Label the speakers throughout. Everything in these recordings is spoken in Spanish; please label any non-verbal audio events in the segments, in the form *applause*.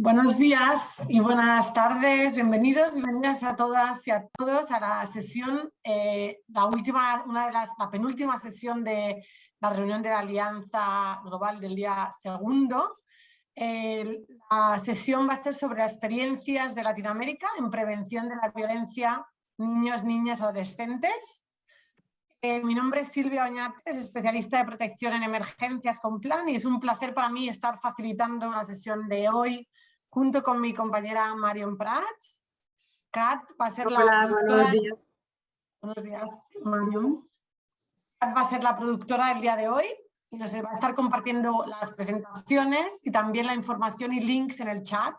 Speaker 1: Buenos días y buenas tardes, bienvenidos, bienvenidas a todas y a todos a la sesión, eh, la última, una de las, la penúltima sesión de la reunión de la Alianza Global del día segundo. la sesión va a ser sobre experiencias de Latinoamérica en prevención de la violencia niños, niñas, adolescentes. Eh, mi nombre es Silvia Oñates, especialista de protección en emergencias con plan y es un placer para mí estar facilitando la sesión de hoy junto con mi compañera Marion Prats. Kat va a ser la
Speaker 2: buenos días.
Speaker 1: Buenos días, Marion. Kat va a ser la productora del día de hoy y nos va a estar compartiendo las presentaciones y también la información y links en el chat.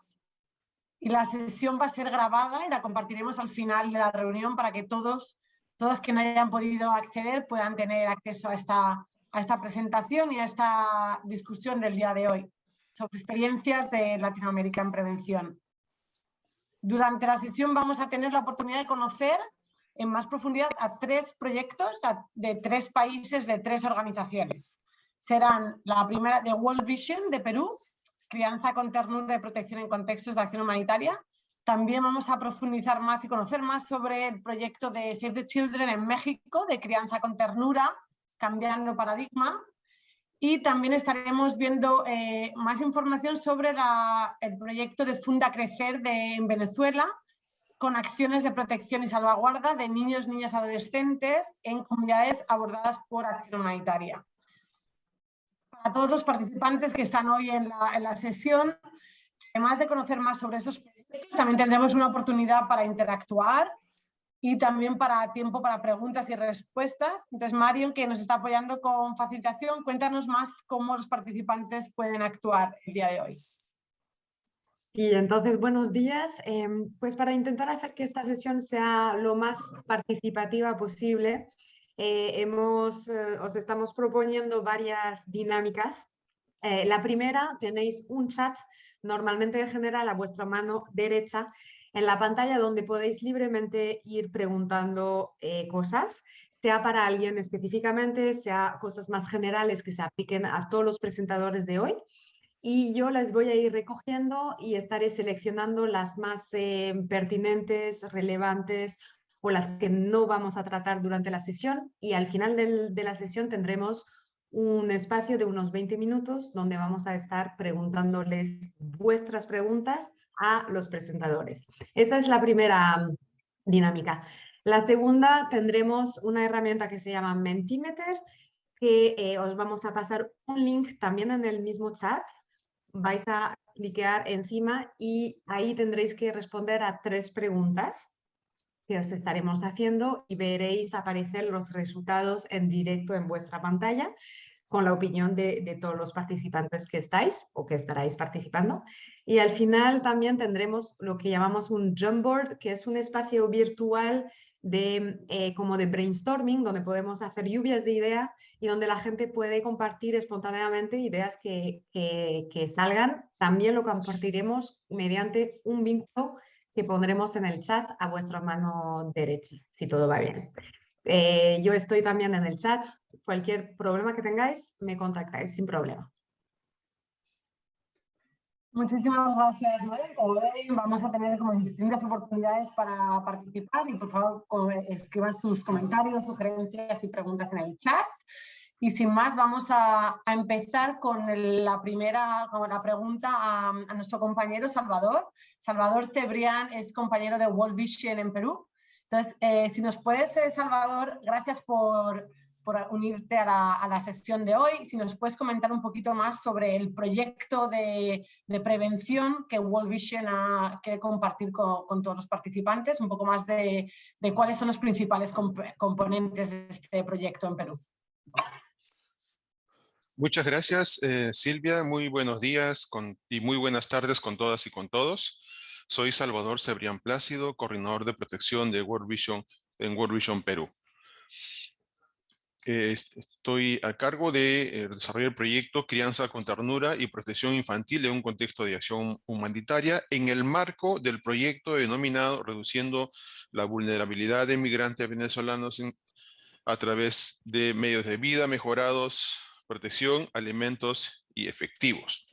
Speaker 1: Y la sesión va a ser grabada y la compartiremos al final de la reunión para que todos, todos que no hayan podido acceder puedan tener acceso a esta, a esta presentación y a esta discusión del día de hoy sobre experiencias de Latinoamérica en prevención. Durante la sesión vamos a tener la oportunidad de conocer en más profundidad a tres proyectos de tres países, de tres organizaciones. Serán la primera de World Vision de Perú, crianza con ternura y protección en contextos de acción humanitaria. También vamos a profundizar más y conocer más sobre el proyecto de Save the Children en México, de crianza con ternura, cambiando paradigma. Y también estaremos viendo eh, más información sobre el proyecto de Funda Crecer de, en Venezuela, con acciones de protección y salvaguarda de niños, niñas, adolescentes en comunidades abordadas por acción humanitaria. Para todos los participantes que están hoy en la, en la sesión, además de conocer más sobre estos proyectos, también tendremos una oportunidad para interactuar y también para tiempo para preguntas y respuestas. Entonces, Marion, que nos está apoyando con facilitación, cuéntanos más cómo los participantes pueden actuar el día de hoy.
Speaker 2: Y entonces, buenos días. Em, pues para intentar hacer que esta sesión sea lo más participativa posible, eh, hemos, eh, os estamos proponiendo varias dinámicas. Eh, la primera, tenéis un chat, normalmente en general a vuestra mano derecha, en la pantalla donde podéis libremente ir preguntando eh, cosas, sea para alguien específicamente, sea cosas más generales que se apliquen a todos los presentadores de hoy. Y yo las voy a ir recogiendo y estaré seleccionando las más eh, pertinentes, relevantes o las que no vamos a tratar durante la sesión. Y al final de la sesión tendremos un espacio de unos 20 minutos donde vamos a estar preguntándoles vuestras preguntas a los presentadores. Esa es la primera mm, dinámica. La segunda tendremos una herramienta que se llama Mentimeter, que eh, os vamos a pasar un link también en el mismo chat. Vais a cliquear encima y ahí tendréis que responder a tres preguntas que os estaremos haciendo y veréis aparecer los resultados en directo en vuestra pantalla con la opinión de, todos los participantes que estáis o que estaráis participando. Y al final también tendremos lo que llamamos un Jamboard, que es un espacio virtual de, eh, como de brainstorming, donde podemos hacer lluvias de ideas y donde la gente puede compartir espontáneamente ideas que, que salgan. También lo compartiremos mediante un vínculo que pondremos en el chat a vuestra mano derecha, si todo va bien. Eh, yo estoy también en el chat. Cualquier problema que tengáis, me contactáis sin problema.
Speaker 1: Muchísimas gracias, Como vamos a tener como distintas oportunidades para participar y por favor escriban sus comentarios, sugerencias y preguntas en el chat. Y sin más, vamos a, empezar con la primera con la pregunta a, a, nuestro compañero Salvador. Salvador Cebrián es compañero de World Vision en Perú entonces, eh, si nos puedes, eh, Salvador, gracias por, unirte a la, sesión de hoy. Si nos puedes comentar un poquito más sobre el proyecto de, prevención que World Vision quiere compartir con, todos los participantes, un poco más de, cuáles son los principales componentes de este proyecto en Perú.
Speaker 3: Muchas gracias, eh, Silvia. Muy buenos días y muy buenas tardes con todas y con todos. Soy Salvador Cebrián Plácido, coordinador de protección de World Vision en World Vision Perú. Estoy a cargo de eh, desarrollar el proyecto Crianza con Ternura y Protección Infantil en un contexto de acción humanitaria en el marco del proyecto denominado Reduciendo la vulnerabilidad de migrantes venezolanos a través de medios de vida mejorados, protección, alimentos y efectivos.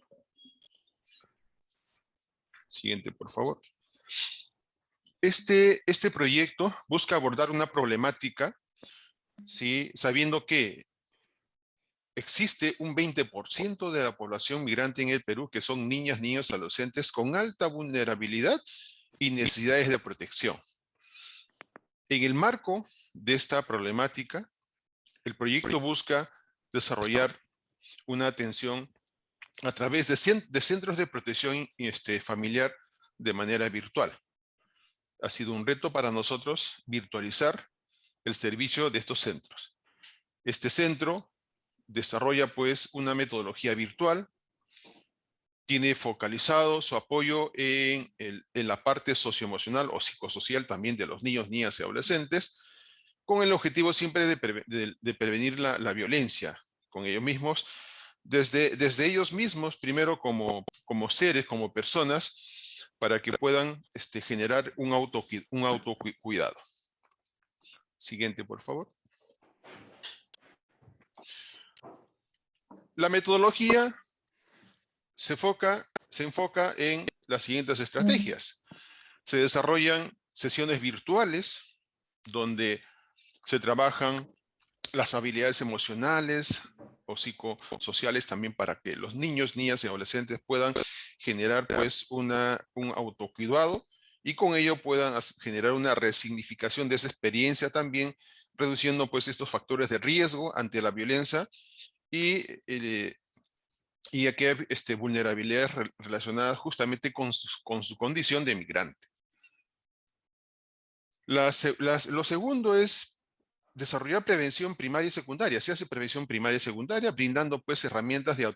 Speaker 3: Siguiente, por favor. Este, este proyecto busca abordar una problemática, ¿sí? sabiendo que existe un 20% de la población migrante en el Perú que son niñas, niños, adolescentes con alta vulnerabilidad y necesidades de protección. En el marco de esta problemática, el proyecto busca desarrollar una atención a través de, centros de protección este, familiar de manera virtual. Ha sido un reto para nosotros virtualizar el servicio de estos centros. Este centro desarrolla pues una metodología virtual, tiene focalizado su apoyo en, la parte socioemocional o psicosocial también de los niños, niñas y adolescentes, con el objetivo siempre de, prevenir la, la, violencia con ellos mismos, desde, desde ellos mismos, primero como, como seres, como personas, para que puedan este, generar un, auto, un autocuidado. Siguiente, por favor. La metodología se enfoca, se enfoca en las siguientes estrategias. Se desarrollan sesiones virtuales donde se trabajan las habilidades emocionales o psicosociales también para que los niños, niñas y adolescentes puedan generar pues una, un autocuidado y con ello puedan generar una resignificación de esa experiencia también, reduciendo pues estos factores de riesgo ante la violencia y, eh, y aquí hay este, vulnerabilidades relacionadas justamente con su, con su condición de migrante. lo segundo es desarrollar prevención primaria y secundaria. Se hace prevención primaria y secundaria, brindando pues herramientas de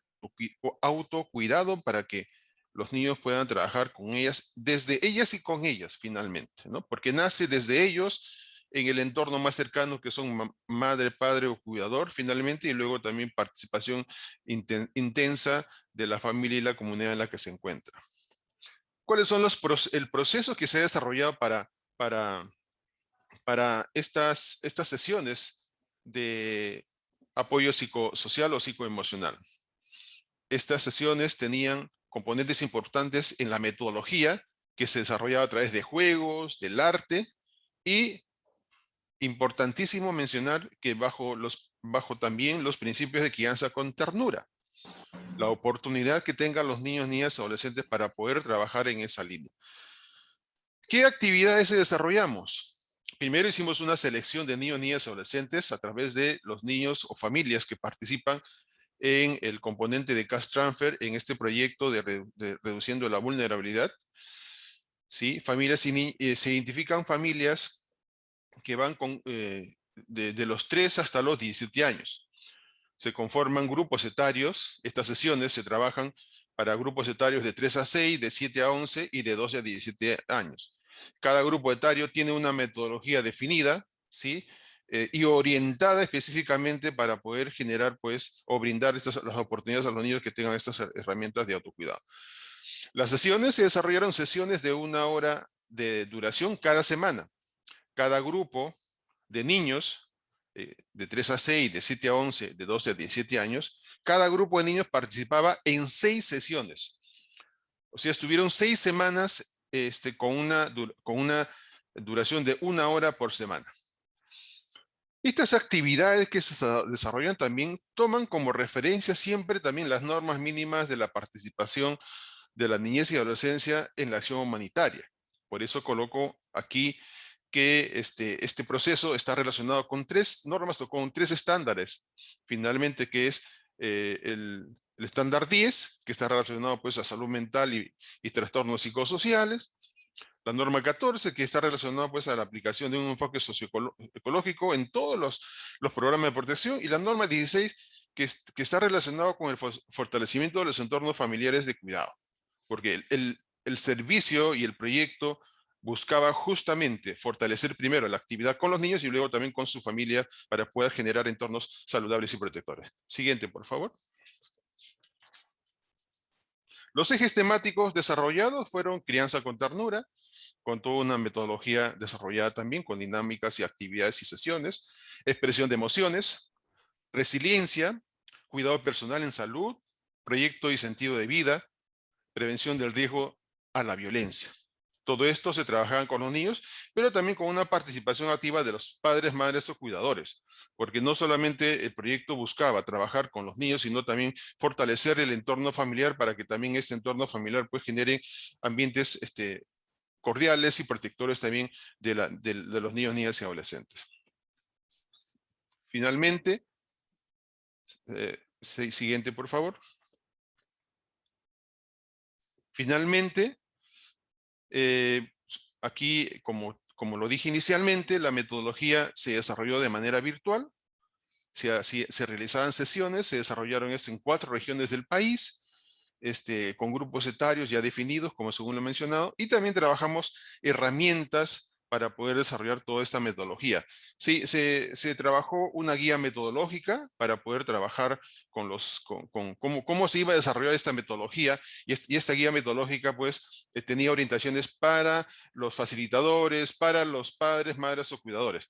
Speaker 3: autocuidado para que los niños puedan trabajar con ellas, desde ellas y con ellas finalmente, ¿no? Porque nace desde ellos en el entorno más cercano que son madre, padre o cuidador finalmente y luego también participación intensa de la familia y la comunidad en la que se encuentra. ¿Cuáles son los el proceso que se ha desarrollado para, para para estas, estas sesiones de apoyo psicosocial o psicoemocional. Estas sesiones tenían componentes importantes en la metodología que se desarrollaba a través de juegos, del arte y importantísimo mencionar que bajo, los, bajo también los principios de crianza con ternura. La oportunidad que tengan los niños, niñas, adolescentes para poder trabajar en esa línea. ¿Qué actividades desarrollamos? Primero hicimos una selección de niños, niñas adolescentes a través de los niños o familias que participan en el componente de Cash Transfer en este proyecto de, reduciendo la vulnerabilidad. ¿Sí? Familias eh, se identifican familias que van con, eh, de, de, los 3 hasta los 17 años. Se conforman grupos etarios. Estas sesiones se trabajan para grupos etarios de 3 a 6, de 7 a 11 y de 12 a 17 años. Cada grupo etario tiene una metodología definida, ¿sí? Eh, y orientada específicamente para poder generar, pues, o brindar estas, las oportunidades a los niños que tengan estas herramientas de autocuidado. Las sesiones se desarrollaron sesiones de una hora de duración cada semana. Cada grupo de niños, eh, de 3 a 6, de 7 a 11, de 12 a 17 años, cada grupo de niños participaba en seis sesiones. O sea, estuvieron seis semanas este, con, una, con una duración de una hora por semana. Estas actividades que se desarrollan también toman como referencia siempre también las normas mínimas de la participación de la niñez y adolescencia en la acción humanitaria. Por eso coloco aquí que este, este proceso está relacionado con tres normas o con tres estándares, finalmente que es eh, el, el estándar 10, que está relacionado pues a salud mental y, trastornos psicosociales. La norma 14, que está relacionada pues a la aplicación de un enfoque socioecológico en todos los, programas de protección. Y la norma 16, que, está relacionado con el fortalecimiento de los entornos familiares de cuidado. Porque el, el servicio y el proyecto buscaba justamente fortalecer primero la actividad con los niños y luego también con su familia para poder generar entornos saludables y protectores. Siguiente, por favor. Los ejes temáticos desarrollados fueron crianza con ternura, con toda una metodología desarrollada también con dinámicas y actividades y sesiones, expresión de emociones, resiliencia, cuidado personal en salud, proyecto y sentido de vida, prevención del riesgo a la violencia. Todo esto se trabajaba con los niños, pero también con una participación activa de los padres, madres o cuidadores, porque no solamente el proyecto buscaba trabajar con los niños, sino también fortalecer el entorno familiar para que también ese entorno familiar pues genere ambientes este, cordiales y protectores también de, los niños, niñas y adolescentes. Finalmente, eh, siguiente por favor. Finalmente, eh, aquí, como, como lo dije inicialmente, la metodología se desarrolló de manera virtual, se, se realizaban sesiones, se desarrollaron esto en cuatro regiones del país, este, con grupos etarios ya definidos, como según lo he mencionado, y también trabajamos herramientas para poder desarrollar toda esta metodología. Sí, se, trabajó una guía metodológica para poder trabajar con los, con, cómo, cómo, se iba a desarrollar esta metodología y, esta guía metodológica pues eh, tenía orientaciones para los facilitadores, para los padres, madres o cuidadores.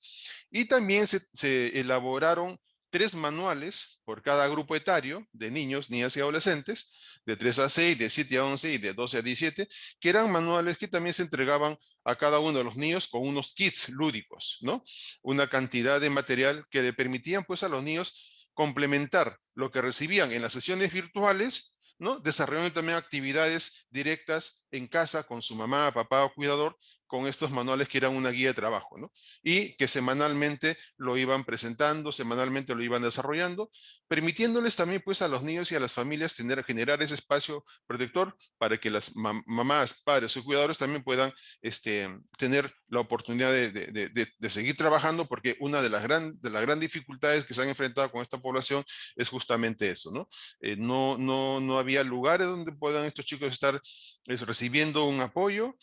Speaker 3: Y también se elaboraron tres manuales por cada grupo etario de niños, niñas y adolescentes, de 3 a 6, de 7 a 11 y de 12 a 17, que eran manuales que también se entregaban a cada uno de los niños con unos kits lúdicos, ¿no? Una cantidad de material que le permitían pues a los niños complementar lo que recibían en las sesiones virtuales, ¿no? Desarrollando también actividades directas en casa con su mamá, papá o cuidador con estos manuales que eran una guía de trabajo, ¿no? Y que semanalmente lo iban presentando, semanalmente lo iban desarrollando, permitiéndoles también pues a los niños y a las familias tener, generar ese espacio protector para que las mamás, padres o cuidadores también puedan este, tener la oportunidad de, de, de, seguir trabajando porque una de las, gran, de las grandes dificultades que se han enfrentado con esta población es justamente eso, ¿no? Eh, no, no, no había lugares donde puedan estos chicos estar recibiendo un apoyo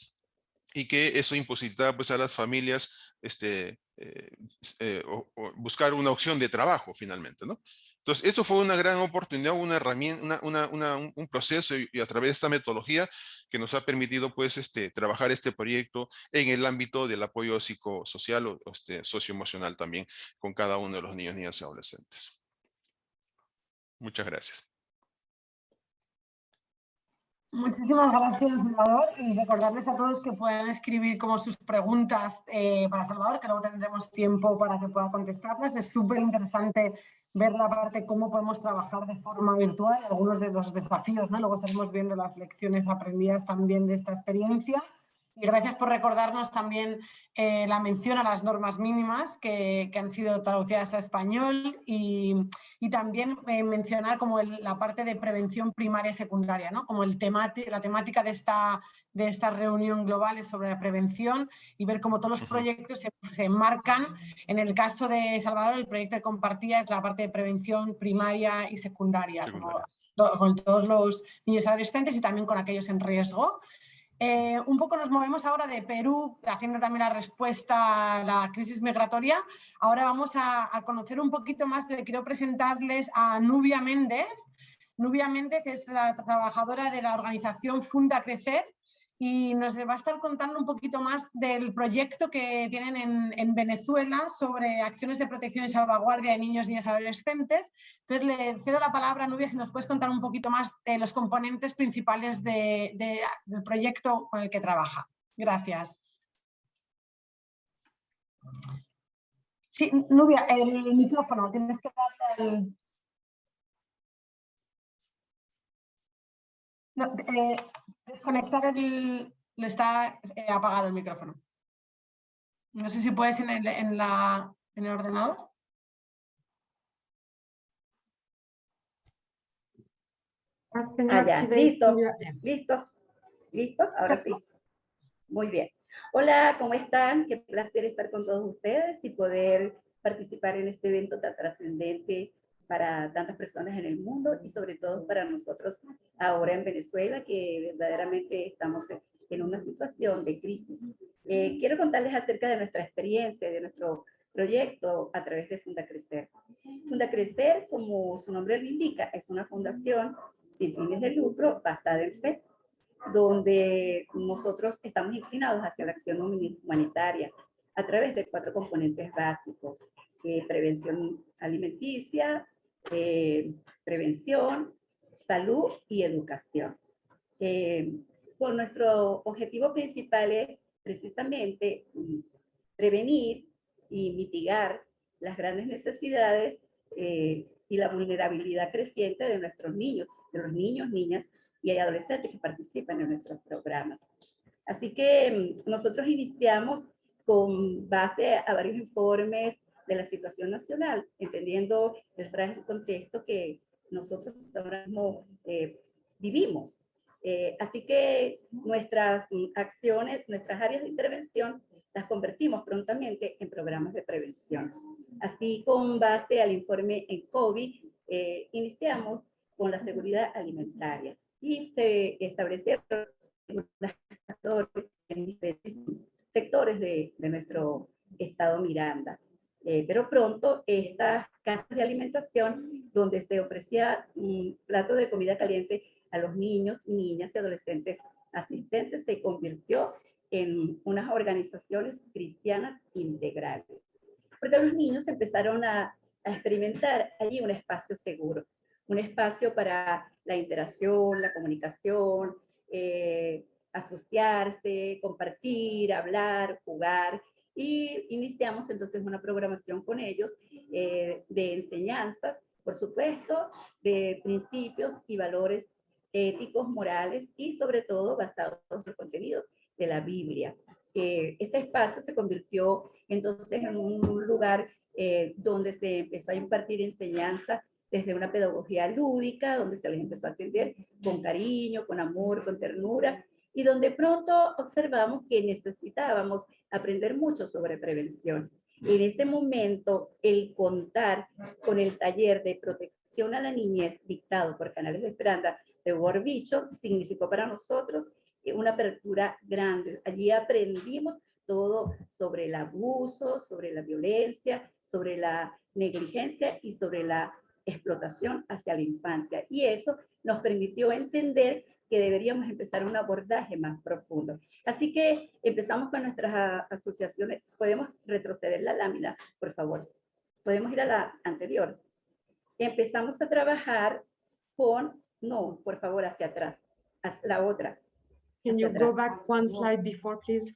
Speaker 3: y que eso imposibilitaba pues, a las familias este, eh, eh, buscar una opción de trabajo finalmente. ¿no? Entonces, esto fue una gran oportunidad, una herramienta, un proceso y, a través de esta metodología que nos ha permitido pues, este, trabajar este proyecto en el ámbito del apoyo psicosocial o este, socioemocional también con cada uno de los niños, niñas y adolescentes. Muchas gracias.
Speaker 1: Muchísimas gracias, Salvador. Y recordarles a todos que puedan escribir como sus preguntas eh, para Salvador, que luego tendremos tiempo para que pueda contestarlas. Es súper interesante ver la parte cómo podemos trabajar de forma virtual y algunos de los desafíos. ¿no? Luego estaremos viendo las lecciones aprendidas también de esta experiencia. Y gracias por recordarnos también eh, la mención a las normas mínimas que, que han sido traducidas a español y, y también eh, mencionar como la parte de prevención primaria y secundaria, ¿no? como el la temática de esta, de esta reunión global es sobre la prevención y ver cómo todos los proyectos se, se enmarcan. En el caso de Salvador, el proyecto de compartía es la parte de prevención primaria y secundaria, con todos los niños adolescentes y también con aquellos en riesgo. Eh, un poco nos movemos ahora de Perú, haciendo también la respuesta a la crisis migratoria. Ahora vamos a, conocer un poquito más, de, quiero presentarles a Nubia Méndez. Nubia Méndez es la trabajadora de la organización Funda Crecer y nos va a estar contando un poquito más del proyecto que tienen en, Venezuela sobre acciones de protección y salvaguardia de niños, niñas y adolescentes. Entonces le cedo la palabra a Nubia si nos puedes contar un poquito más de los componentes principales del proyecto con el que trabaja. Gracias. Sí, Nubia, el micrófono, tienes que darle el... Eh, desconectar el... Le está eh, apagado el micrófono. No sé si puedes en el, en la, en el ordenador.
Speaker 4: Ah, listo, listo, listo, ahora sí. Muy bien. Hola, ¿cómo están? Qué placer estar con todos ustedes y poder participar en este evento tan trascendente para tantas personas en el mundo y sobre todo para nosotros ahora en Venezuela, que verdaderamente estamos en una situación de crisis. Eh, quiero contarles acerca de nuestra experiencia, de nuestro proyecto a través de Funda Crecer. Funda Crecer, como su nombre lo indica, es una fundación sin fines de lucro basada en fe, donde nosotros estamos inclinados hacia la acción humanitaria a través de cuatro componentes básicos, eh, prevención alimenticia, eh, prevención, salud y educación. Eh, con nuestro objetivo principal es precisamente prevenir y mitigar las grandes necesidades eh, y la vulnerabilidad creciente de nuestros niños, de los niños, niñas y adolescentes que participan en nuestros programas. Así que mm, nosotros iniciamos con base a varios informes de la situación nacional, entendiendo el frágil contexto que nosotros ahora mismo eh, vivimos. Eh, así que nuestras acciones, nuestras áreas de intervención, las convertimos prontamente en programas de prevención. Así, con base al informe en COVID, eh, iniciamos con la seguridad alimentaria y se establecieron en diferentes sectores de, de nuestro estado Miranda. Eh, pero pronto estas casas de alimentación donde se ofrecía un plato de comida caliente a los niños, niñas y adolescentes asistentes se convirtió en unas organizaciones cristianas integrales. Porque los niños empezaron a, a experimentar allí un espacio seguro, un espacio para la interacción, la comunicación, eh, asociarse, compartir, hablar, jugar, y iniciamos entonces una programación con ellos eh, de enseñanzas, por supuesto, de principios y valores éticos, morales y sobre todo basados en los contenidos de la Biblia. Eh, este espacio se convirtió entonces en un lugar eh, donde se empezó a impartir enseñanza desde una pedagogía lúdica, donde se les empezó a atender con cariño, con amor, con ternura, y donde pronto observamos que necesitábamos aprender mucho sobre prevención. En ese momento, el contar con el taller de protección a la niñez dictado por Canales de Esperanza de World significó para nosotros una apertura grande. Allí aprendimos todo sobre el abuso, sobre la violencia, sobre la negligencia y sobre la explotación hacia la infancia. Y eso nos permitió entender que deberíamos empezar un abordaje más profundo. Así que empezamos con nuestras asociaciones. ¿Podemos retroceder la lámina, por favor? Podemos ir a la anterior. Empezamos a trabajar con, no, por favor, hacia atrás, la otra.
Speaker 2: Can you go back one slide before, please?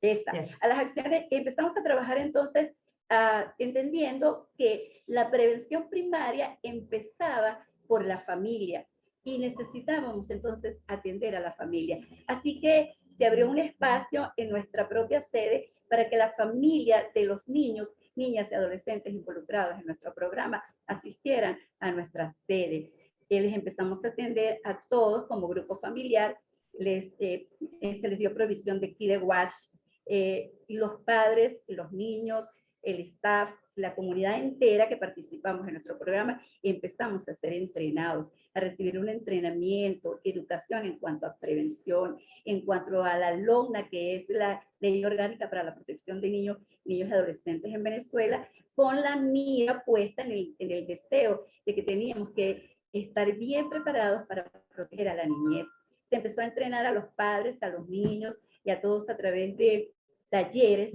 Speaker 4: Esa. A las acciones, empezamos a trabajar entonces ah, entendiendo que la prevención primaria empezaba por la familia, y necesitábamos entonces atender a la familia. Así que se abrió un espacio en nuestra propia sede para que la familia de los niños, niñas y adolescentes involucrados en nuestro programa asistieran a nuestra sede. Y les empezamos a atender a todos como grupo familiar, les, eh, se les dio provisión de kit de wash, eh, y los padres, los niños, el staff, la comunidad entera que participamos en nuestro programa, empezamos a ser entrenados, a recibir un entrenamiento, educación en cuanto a prevención, en cuanto a la LONA, que es la Ley Orgánica para la Protección de Niños, Niños y Adolescentes en Venezuela, con la mira puesta en el, en el deseo de que teníamos que estar bien preparados para proteger a la niñez. Se empezó a entrenar a los padres, a los niños y a todos a través de talleres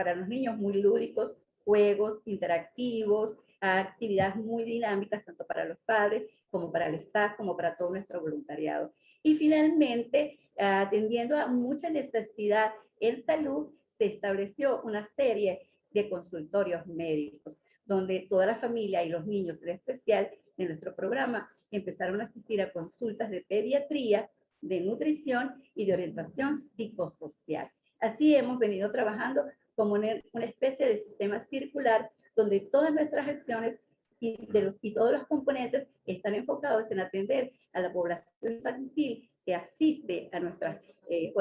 Speaker 4: para los niños muy lúdicos, juegos interactivos, actividades muy dinámicas, tanto para los padres como para el staff, como para todo nuestro voluntariado. Y finalmente, atendiendo a mucha necesidad en salud, se estableció una serie de consultorios médicos, donde toda la familia y los niños en especial en nuestro programa empezaron a asistir a consultas de pediatría, de nutrición y de orientación psicosocial. Así hemos venido trabajando como una especie de sistema circular donde todas nuestras acciones y, de y todos los componentes están enfocados en atender a la población infantil que asiste a nuestras eh,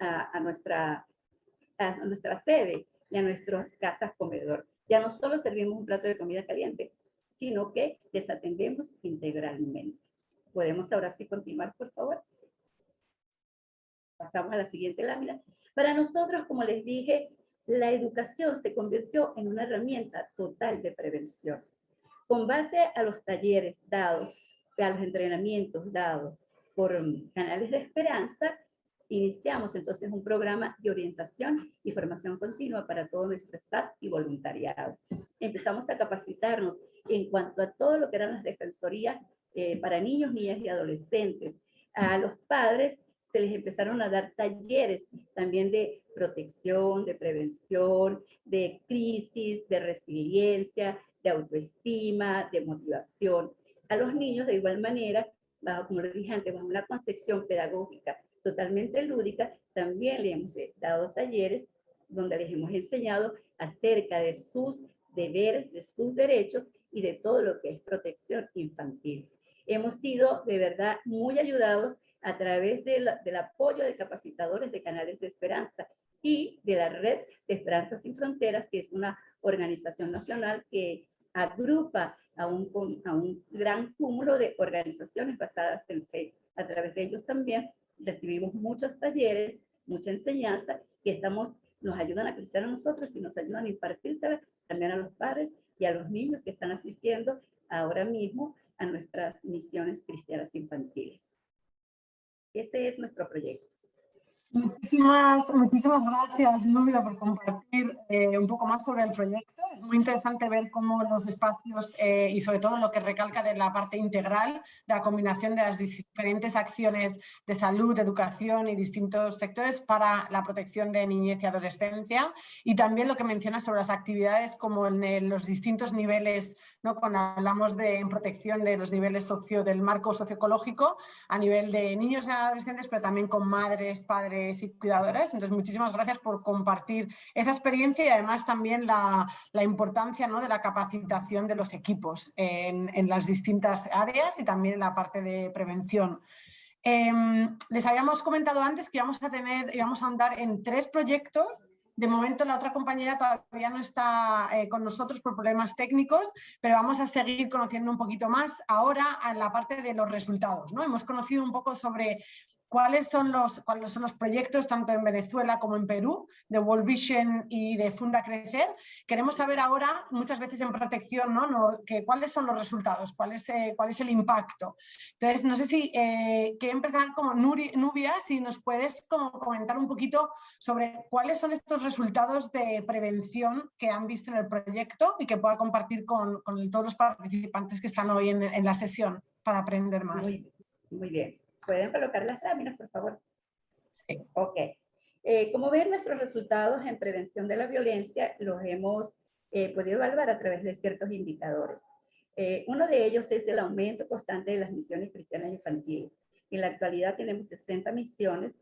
Speaker 4: a, a, nuestra, a nuestra sede y a nuestras casas comedor. Ya no solo servimos un plato de comida caliente, sino que les atendemos integralmente. ¿Podemos ahora sí continuar, por favor? Pasamos a la siguiente lámina. Para nosotros, como les dije, la educación se convirtió en una herramienta total de prevención. Con base a los talleres dados, a los entrenamientos dados por canales de esperanza, iniciamos entonces un programa de orientación y formación continua para todo nuestro staff y voluntariado. Empezamos a capacitarnos en cuanto a todo lo que eran las defensorías eh, para niños, niñas y adolescentes. A los padres se les empezaron a dar talleres también de protección, de prevención, de crisis, de resiliencia, de autoestima, de motivación. A los niños de igual manera, bajo, como lo dije antes, bajo una concepción pedagógica totalmente lúdica, también le hemos dado talleres donde les hemos enseñado acerca de sus deberes, de sus derechos y de todo lo que es protección infantil. Hemos sido de verdad muy ayudados a través del apoyo de capacitadores de canales de esperanza y de la red de Esperanza Sin Fronteras, que es una organización nacional que agrupa a un, gran cúmulo de organizaciones basadas en fe. A través de ellos también recibimos muchos talleres, mucha enseñanza, que estamos, nos ayudan a crecer a nosotros y nos ayudan a impartírsela también a los padres y a los niños que están asistiendo ahora mismo a nuestras misiones cristianas infantiles. Este es nuestro proyecto.
Speaker 1: Muchísimas, muchísimas gracias, Nubia, por compartir eh, un poco más sobre el proyecto. Es muy interesante ver cómo los espacios eh, y sobre todo lo que recalca de la parte integral, de la combinación de las diferentes acciones de salud, educación y distintos sectores para la protección de niñez y adolescencia. Y también lo que menciona sobre las actividades como en los distintos niveles, ¿no? cuando hablamos de protección de los niveles socio, del marco socioecológico, a nivel de niños y adolescentes, pero también con madres, padres, y cuidadoras. Entonces, muchísimas gracias por compartir esa experiencia y además también la, la importancia ¿no? de la capacitación de los equipos en, en, las distintas áreas y también en la parte de prevención. Em, les habíamos comentado antes que íbamos a tener, íbamos a andar en tres proyectos de momento la otra compañera todavía no está eh, con nosotros por problemas técnicos, pero vamos a seguir conociendo un poquito más ahora en la parte de los resultados. ¿no? Hemos conocido un poco sobre cuáles son los, cuáles son los proyectos tanto en Venezuela como en Perú de World Vision y de Funda Crecer. Queremos saber ahora, muchas veces en protección, ¿no? no que, cuáles son los resultados, cuál es, eh, cuál es el impacto. Entonces, no sé si eh, que empezar como Nubia, si nos puedes como comentar un poquito sobre cuáles son estos resultados de prevención que han visto en el proyecto y que pueda compartir con, con todos los participantes que están hoy en, en la sesión para aprender más.
Speaker 4: Muy, muy bien. ¿Pueden colocar las láminas, por favor? Sí. Ok. Eh, como ven, nuestros resultados en prevención de la violencia los hemos eh, podido evaluar a través de ciertos indicadores. Eh, uno de ellos es el aumento constante de las misiones cristianas infantiles. En la actualidad tenemos 60 misiones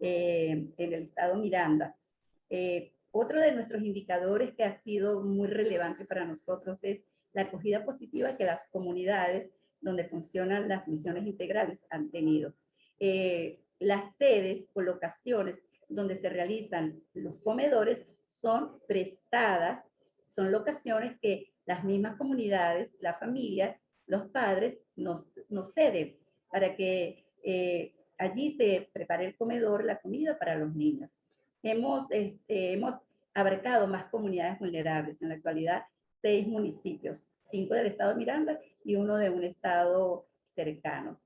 Speaker 4: en el estado Miranda. otro de nuestros indicadores que ha sido muy relevante para nosotros es la acogida positiva que las comunidades donde funcionan las misiones integrales han tenido. Eh, las sedes o locaciones donde se realizan los comedores son prestadas, son locaciones que las mismas comunidades, la familia, los padres nos, nos ceden para que eh, allí se prepare el comedor, la comida para los niños. Hemos, este, hemos abarcado más comunidades vulnerables, en la actualidad seis municipios, cinco del estado de Miranda y uno de un estado cercano.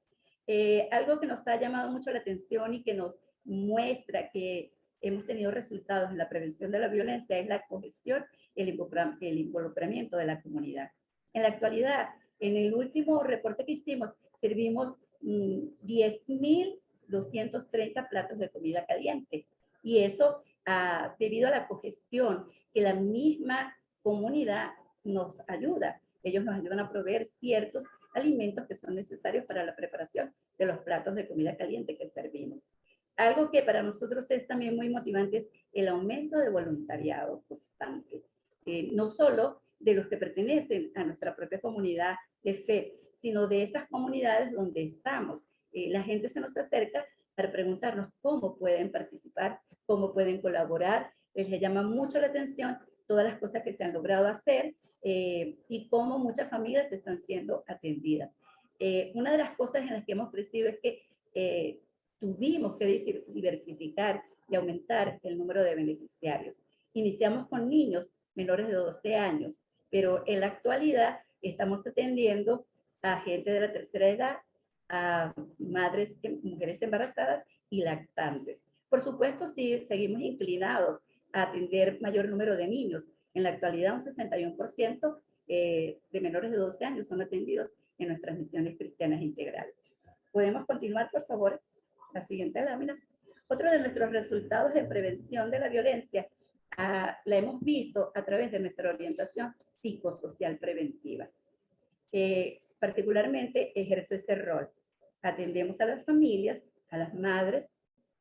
Speaker 4: Eh, algo que nos ha llamado mucho la atención y que nos muestra que hemos tenido resultados en la prevención de la violencia es la cogestión el, involucramiento de la comunidad. En la actualidad, en el último reporte que hicimos, servimos 10.230 mm, platos de comida caliente. Y eso ah, debido a la cogestión que la misma comunidad nos ayuda. Ellos nos ayudan a proveer ciertos alimentos que son necesarios para la preparación de los platos de comida caliente que servimos. Algo que para nosotros es también muy motivante es el aumento de voluntariado constante, eh, no solo de los que pertenecen a nuestra propia comunidad de fe, sino de esas comunidades donde estamos. Eh, la gente se nos acerca para preguntarnos cómo pueden participar, cómo pueden colaborar. Les llama mucho la atención todas las cosas que se han logrado hacer eh, y cómo muchas familias están siendo atendidas. Eh, una de las cosas en las que hemos crecido es que eh, tuvimos que diversificar y aumentar el número de beneficiarios. Iniciamos con niños menores de 12 años, pero en la actualidad estamos atendiendo a gente de la tercera edad, a madres, mujeres embarazadas y lactantes. Por supuesto, sí, seguimos inclinados a atender mayor número de niños, en la actualidad, un 61% eh, de menores de 12 años son atendidos en nuestras misiones cristianas integrales. ¿Podemos continuar, por favor? La siguiente lámina. Otro de nuestros resultados de prevención de la violencia ah, la hemos visto a través de nuestra orientación psicosocial preventiva. Eh, particularmente ejerce ese rol. Atendemos a las familias, a las madres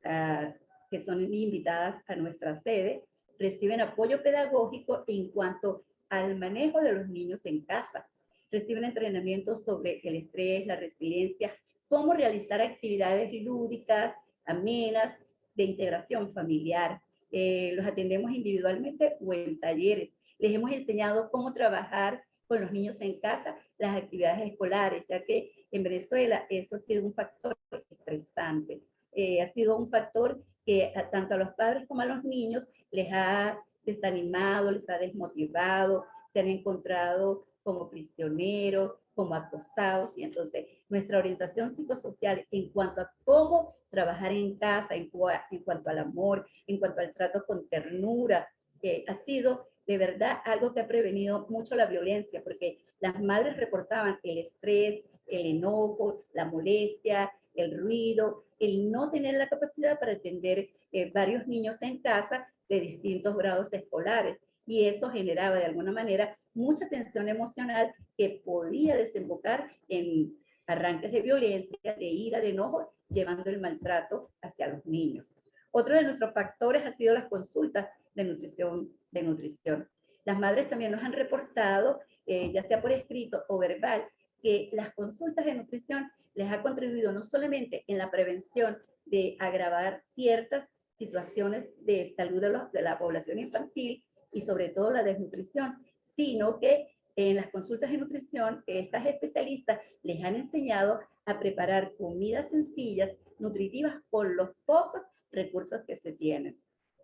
Speaker 4: ah, que son invitadas a nuestra sede, reciben apoyo pedagógico en cuanto al manejo de los niños en casa, reciben entrenamientos sobre el estrés, la resiliencia, cómo realizar actividades lúdicas, amenas, de integración familiar. Eh, los atendemos individualmente o en talleres. Les hemos enseñado cómo trabajar con los niños en casa, las actividades escolares, ya que en Venezuela eso ha sido un factor estresante. Eh, ha sido un factor que tanto a los padres como a los niños les ha desanimado, les ha desmotivado, se han encontrado como prisioneros, como acosados, y entonces nuestra orientación psicosocial en cuanto a cómo trabajar en casa, en, cuanto al amor, en cuanto al trato con ternura, que ha sido de verdad algo que ha prevenido mucho la violencia, porque las madres reportaban el estrés, el enojo, la molestia, el ruido, el no tener la capacidad para atender eh, varios niños en casa de distintos grados escolares. Y eso generaba de alguna manera mucha tensión emocional que podía desembocar en arranques de violencia, de ira, de enojo, llevando el maltrato hacia los niños. Otro de nuestros factores ha sido las consultas de nutrición. De nutrición. Las madres también nos han reportado, eh, ya sea por escrito o verbal, que las consultas de nutrición les ha contribuido no solamente en la prevención de agravar ciertas situaciones de salud de, la población infantil y sobre todo la desnutrición, sino que en las consultas de nutrición, estas especialistas les han enseñado a preparar comidas sencillas, nutritivas, con los pocos recursos que se tienen.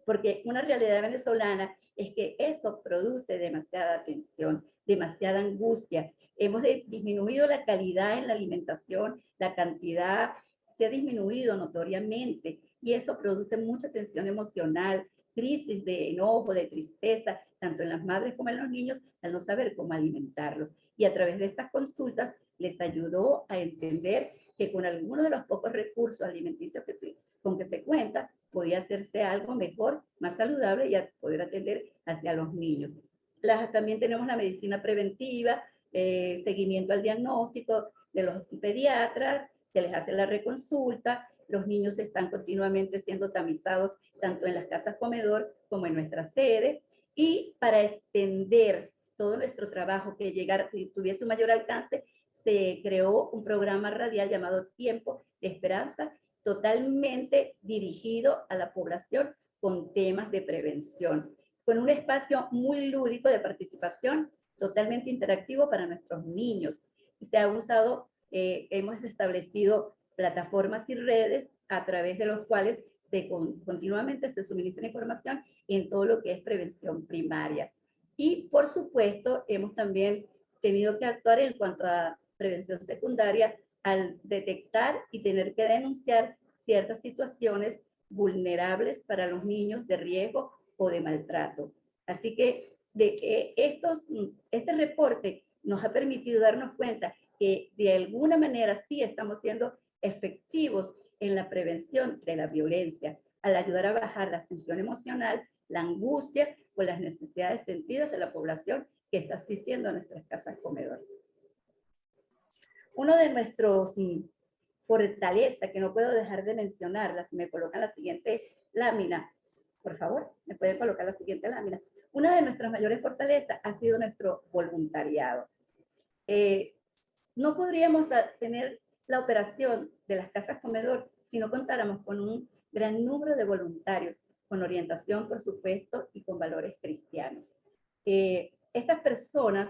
Speaker 4: Porque una realidad venezolana es que eso produce demasiada tensión, demasiada angustia. Hemos disminuido la calidad en la alimentación, la cantidad se ha disminuido notoriamente y eso produce mucha tensión emocional, crisis de enojo, de tristeza, tanto en las madres como en los niños, al no saber cómo alimentarlos. Y a través de estas consultas les ayudó a entender que con algunos de los pocos recursos alimenticios que, con que se cuenta, podía hacerse algo mejor, más saludable y poder atender hacia los niños. Las, también tenemos la medicina preventiva, eh, seguimiento al diagnóstico de los pediatras, se les hace la reconsulta, los niños están continuamente siendo tamizados tanto en las casas comedor como en nuestra sede, y para extender todo nuestro trabajo que llegara, si tuviese un mayor alcance, se creó un programa radial llamado Tiempo de Esperanza, totalmente dirigido a la población con temas de prevención, con un espacio muy lúdico de participación, totalmente interactivo para nuestros niños. Se ha usado, eh, hemos establecido plataformas y redes a través de los cuales se continuamente se suministra información en todo lo que es prevención primaria. Y por supuesto, hemos también tenido que actuar en cuanto a prevención secundaria al detectar y tener que denunciar ciertas situaciones vulnerables para los niños de riesgo o de maltrato. Así que de, estos, este reporte nos ha permitido darnos cuenta que de alguna manera sí estamos siendo efectivos en la prevención de la violencia, al ayudar a bajar la función emocional, la angustia o las necesidades sentidas de la población que está asistiendo a nuestras casas comedores. Uno de nuestros mm, fortalezas que no puedo dejar de mencionarla, si me colocan la siguiente lámina, por favor, me pueden colocar la siguiente lámina. Una de nuestras mayores fortalezas ha sido nuestro voluntariado. Eh, no podríamos tener la operación de las casas comedor si no contáramos con un gran número de voluntarios, con orientación, por supuesto, y con valores cristianos. Eh, estas personas,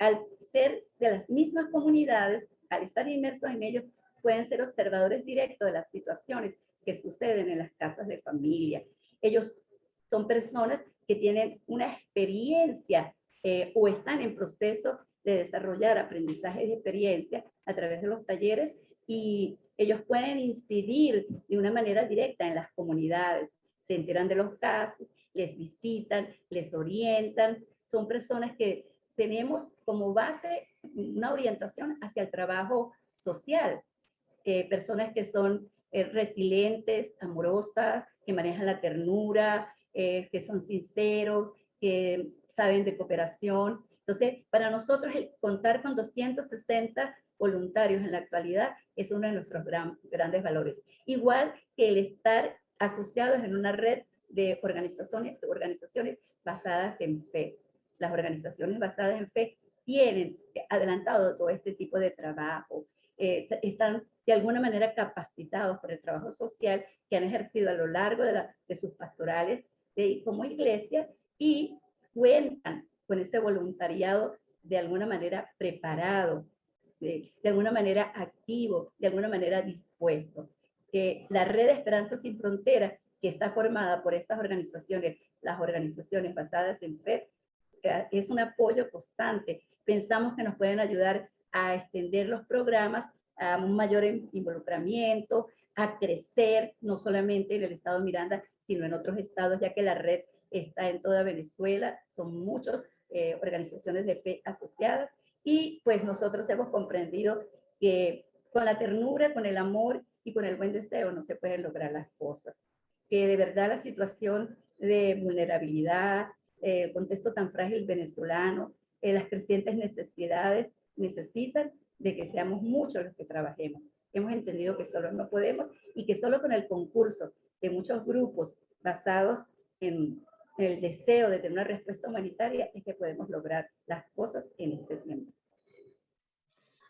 Speaker 4: al ser de las mismas comunidades, al estar inmersos en ellos, pueden ser observadores directos de las situaciones que suceden en las casas de familia. Ellos son personas que tienen una experiencia eh, o están en proceso de desarrollar aprendizaje de experiencia a través de los talleres y ellos pueden incidir de una manera directa en las comunidades, se enteran de los casos, les visitan, les orientan, son personas que tenemos como base una orientación hacia el trabajo social, eh, personas que son eh, resilientes, amorosas, que manejan la ternura, eh, que son sinceros, que saben de cooperación. Entonces, para nosotros el contar con 260 voluntarios en la actualidad es uno de nuestros grandes valores. Igual que el estar asociados en una red de organizaciones, organizaciones basadas en fe. Las organizaciones basadas en fe tienen adelantado todo este tipo de trabajo, eh, están de alguna manera capacitados por el trabajo social que han ejercido a lo largo de, de sus pastorales de, como iglesia y cuentan con ese voluntariado de alguna manera preparado, de, de alguna manera activo, de alguna manera dispuesto. Que la red de Esperanza Sin Fronteras, que está formada por estas organizaciones, las organizaciones basadas en fe, es un apoyo constante. Pensamos que nos pueden ayudar a extender los programas a un mayor involucramiento, a crecer, no solamente en el estado de Miranda, sino en otros estados, ya que la red está en toda Venezuela, son muchas eh, organizaciones de fe asociadas, y pues nosotros hemos comprendido que con la ternura, con el amor y con el buen deseo no se pueden lograr las cosas. Que de verdad la situación de vulnerabilidad, el contexto tan frágil venezolano, eh, las crecientes necesidades necesitan de que seamos muchos los que trabajemos. Hemos entendido que solo no podemos y que solo con el concurso de muchos grupos basados en, el deseo de tener una respuesta humanitaria es que podemos lograr las cosas en este tiempo.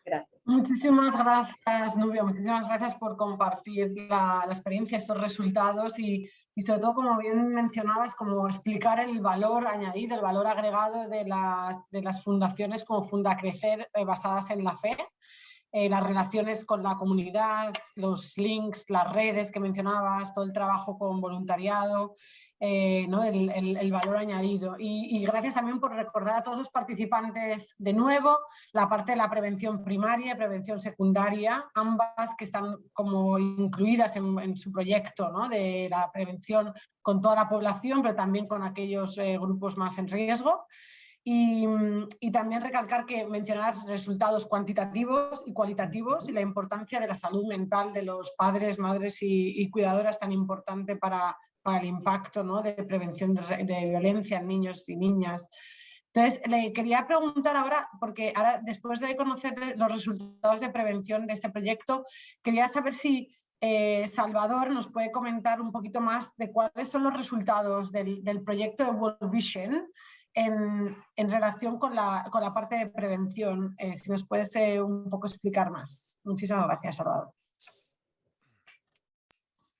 Speaker 4: Gracias.
Speaker 1: Muchísimas gracias, Nubia. Muchísimas gracias por compartir la, la experiencia, estos resultados y, y, sobre todo, como bien mencionabas, como explicar el valor añadido, el valor agregado de las, de las fundaciones como Funda Crecer eh, basadas en la fe eh, las relaciones con la comunidad, los links, las redes que mencionabas, todo el trabajo con voluntariado, eh, ¿no? el, valor añadido. Y, gracias también por recordar a todos los participantes de nuevo la parte de la prevención primaria y prevención secundaria, ambas que están como incluidas en, su proyecto ¿no? de la prevención con toda la población, pero también con aquellos eh, grupos más en riesgo. Y, también recalcar que mencionar resultados cuantitativos y cualitativos y la importancia de la salud mental de los padres, madres y, cuidadoras tan importante para, para el impacto ¿no? de prevención de, violencia en niños y niñas. Entonces, le quería preguntar ahora, porque ahora después de conocer los resultados de prevención de este proyecto, quería saber si eh, Salvador nos puede comentar un poquito más de cuáles son los resultados del, proyecto de World Vision en, relación con la, con la, parte de prevención. Eh, si nos puedes eh, un poco explicar más. Muchísimas gracias, Salvador.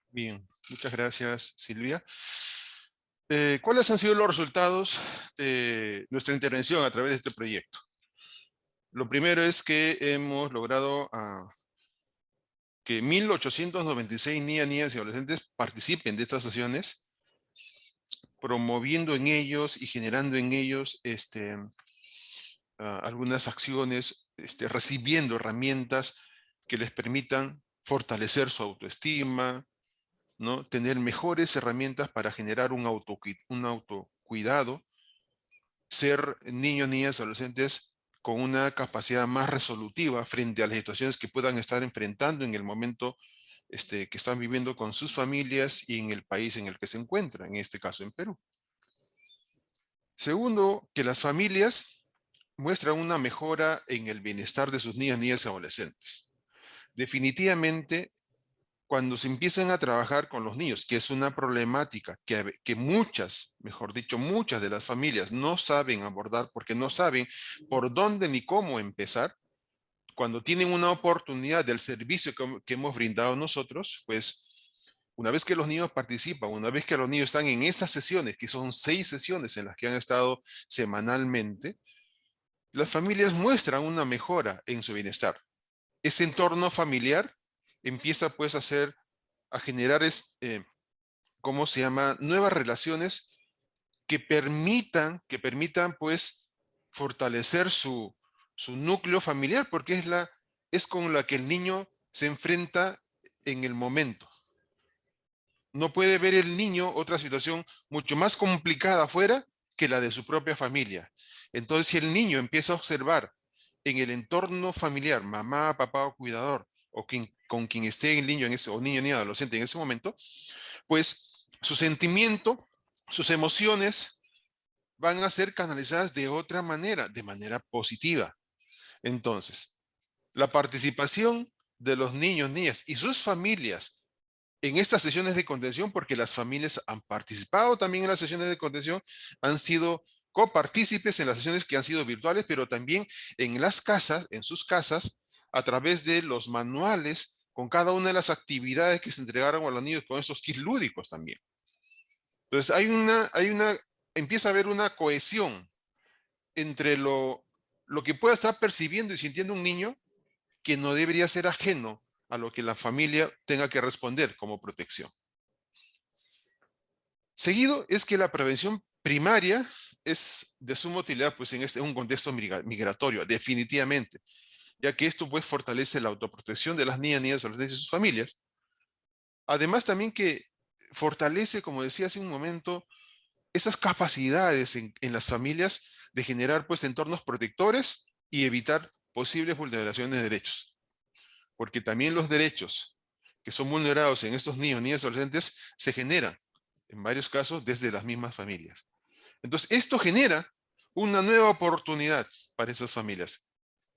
Speaker 3: Bien, muchas gracias, Silvia. Eh, ¿Cuáles han sido los resultados de nuestra intervención a través de este proyecto? Lo primero es que hemos logrado ah, que 1.896 niñas, niñas y adolescentes participen de estas sesiones promoviendo en ellos y generando en ellos este, ah, algunas acciones, este, recibiendo herramientas que les permitan fortalecer su autoestima, ¿no? tener mejores herramientas para generar un, auto, un autocuidado, ser niños, niñas, adolescentes con una capacidad más resolutiva frente a las situaciones que puedan estar enfrentando en el momento este, que están viviendo con sus familias y en el país en el que se encuentran, en este caso en Perú. Segundo, que las familias muestran una mejora en el bienestar de sus niñas, niñas y adolescentes. Definitivamente, cuando se empiezan a trabajar con los niños, que es una problemática que, que muchas, mejor dicho, muchas de las familias no saben abordar porque no saben por dónde ni cómo empezar, cuando tienen una oportunidad del servicio que, hemos brindado nosotros, pues una vez que los niños participan, una vez que los niños están en estas sesiones, que son seis sesiones en las que han estado semanalmente, las familias muestran una mejora en su bienestar. Ese entorno familiar empieza pues a hacer, a generar, eh, ¿cómo se llama? Nuevas relaciones que permitan, que permitan pues fortalecer su, su núcleo familiar, porque es, la, es con la que el niño se enfrenta en el momento. No puede ver el niño otra situación mucho más complicada afuera que la de su propia familia. Entonces, si el niño empieza a observar en el entorno familiar, mamá, papá o cuidador, o quien con quien esté el niño en ese, o niño ni adolescente en ese momento, pues su sentimiento, sus emociones van a ser canalizadas de otra manera, de manera positiva. Entonces, la participación de los niños, niñas y sus familias en estas sesiones de contención, porque las familias han participado también en las sesiones de contención, han sido copartícipes en las sesiones que han sido virtuales, pero también en las casas, en sus casas, a través de los manuales con cada una de las actividades que se entregaron a los niños con esos kits lúdicos también. Entonces hay una, hay una, empieza a haber una cohesión entre lo, lo que pueda estar percibiendo y sintiendo un niño que no debería ser ajeno a lo que la familia tenga que responder como protección. Seguido es que la prevención primaria es de suma utilidad pues, en este, un contexto migratorio, definitivamente, ya que esto pues, fortalece la autoprotección de las niñas, niñas, adolescentes y sus familias. Además también que fortalece, como decía hace un momento, esas capacidades en, las familias de generar pues, entornos protectores y evitar posibles vulneraciones de derechos. Porque también los derechos que son vulnerados en estos niños, niñas y adolescentes se generan, en varios casos, desde las mismas familias. Entonces, esto genera una nueva oportunidad para esas familias,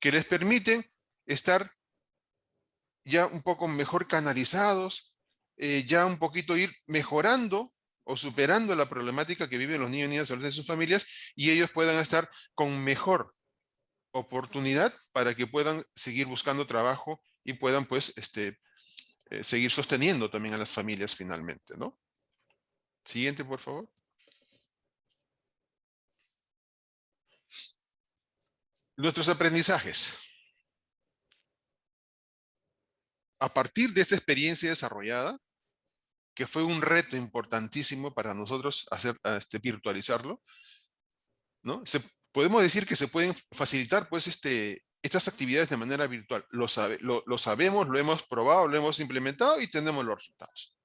Speaker 3: que les permiten estar ya un poco mejor canalizados, eh, ya un poquito ir mejorando o superando la problemática que viven los niños y niñas adolescentes sus familias, y ellos puedan estar con mejor oportunidad para que puedan seguir buscando trabajo y puedan pues este, eh, seguir sosteniendo también a las familias finalmente, ¿no? Siguiente, por favor. Nuestros aprendizajes. A partir de esta experiencia desarrollada, que fue un reto importantísimo para nosotros hacer, este, virtualizarlo, ¿no? Se, podemos decir que se pueden facilitar pues este, estas actividades de manera virtual. Lo, sabe, lo, sabemos, lo hemos probado, lo hemos implementado y tenemos los resultados.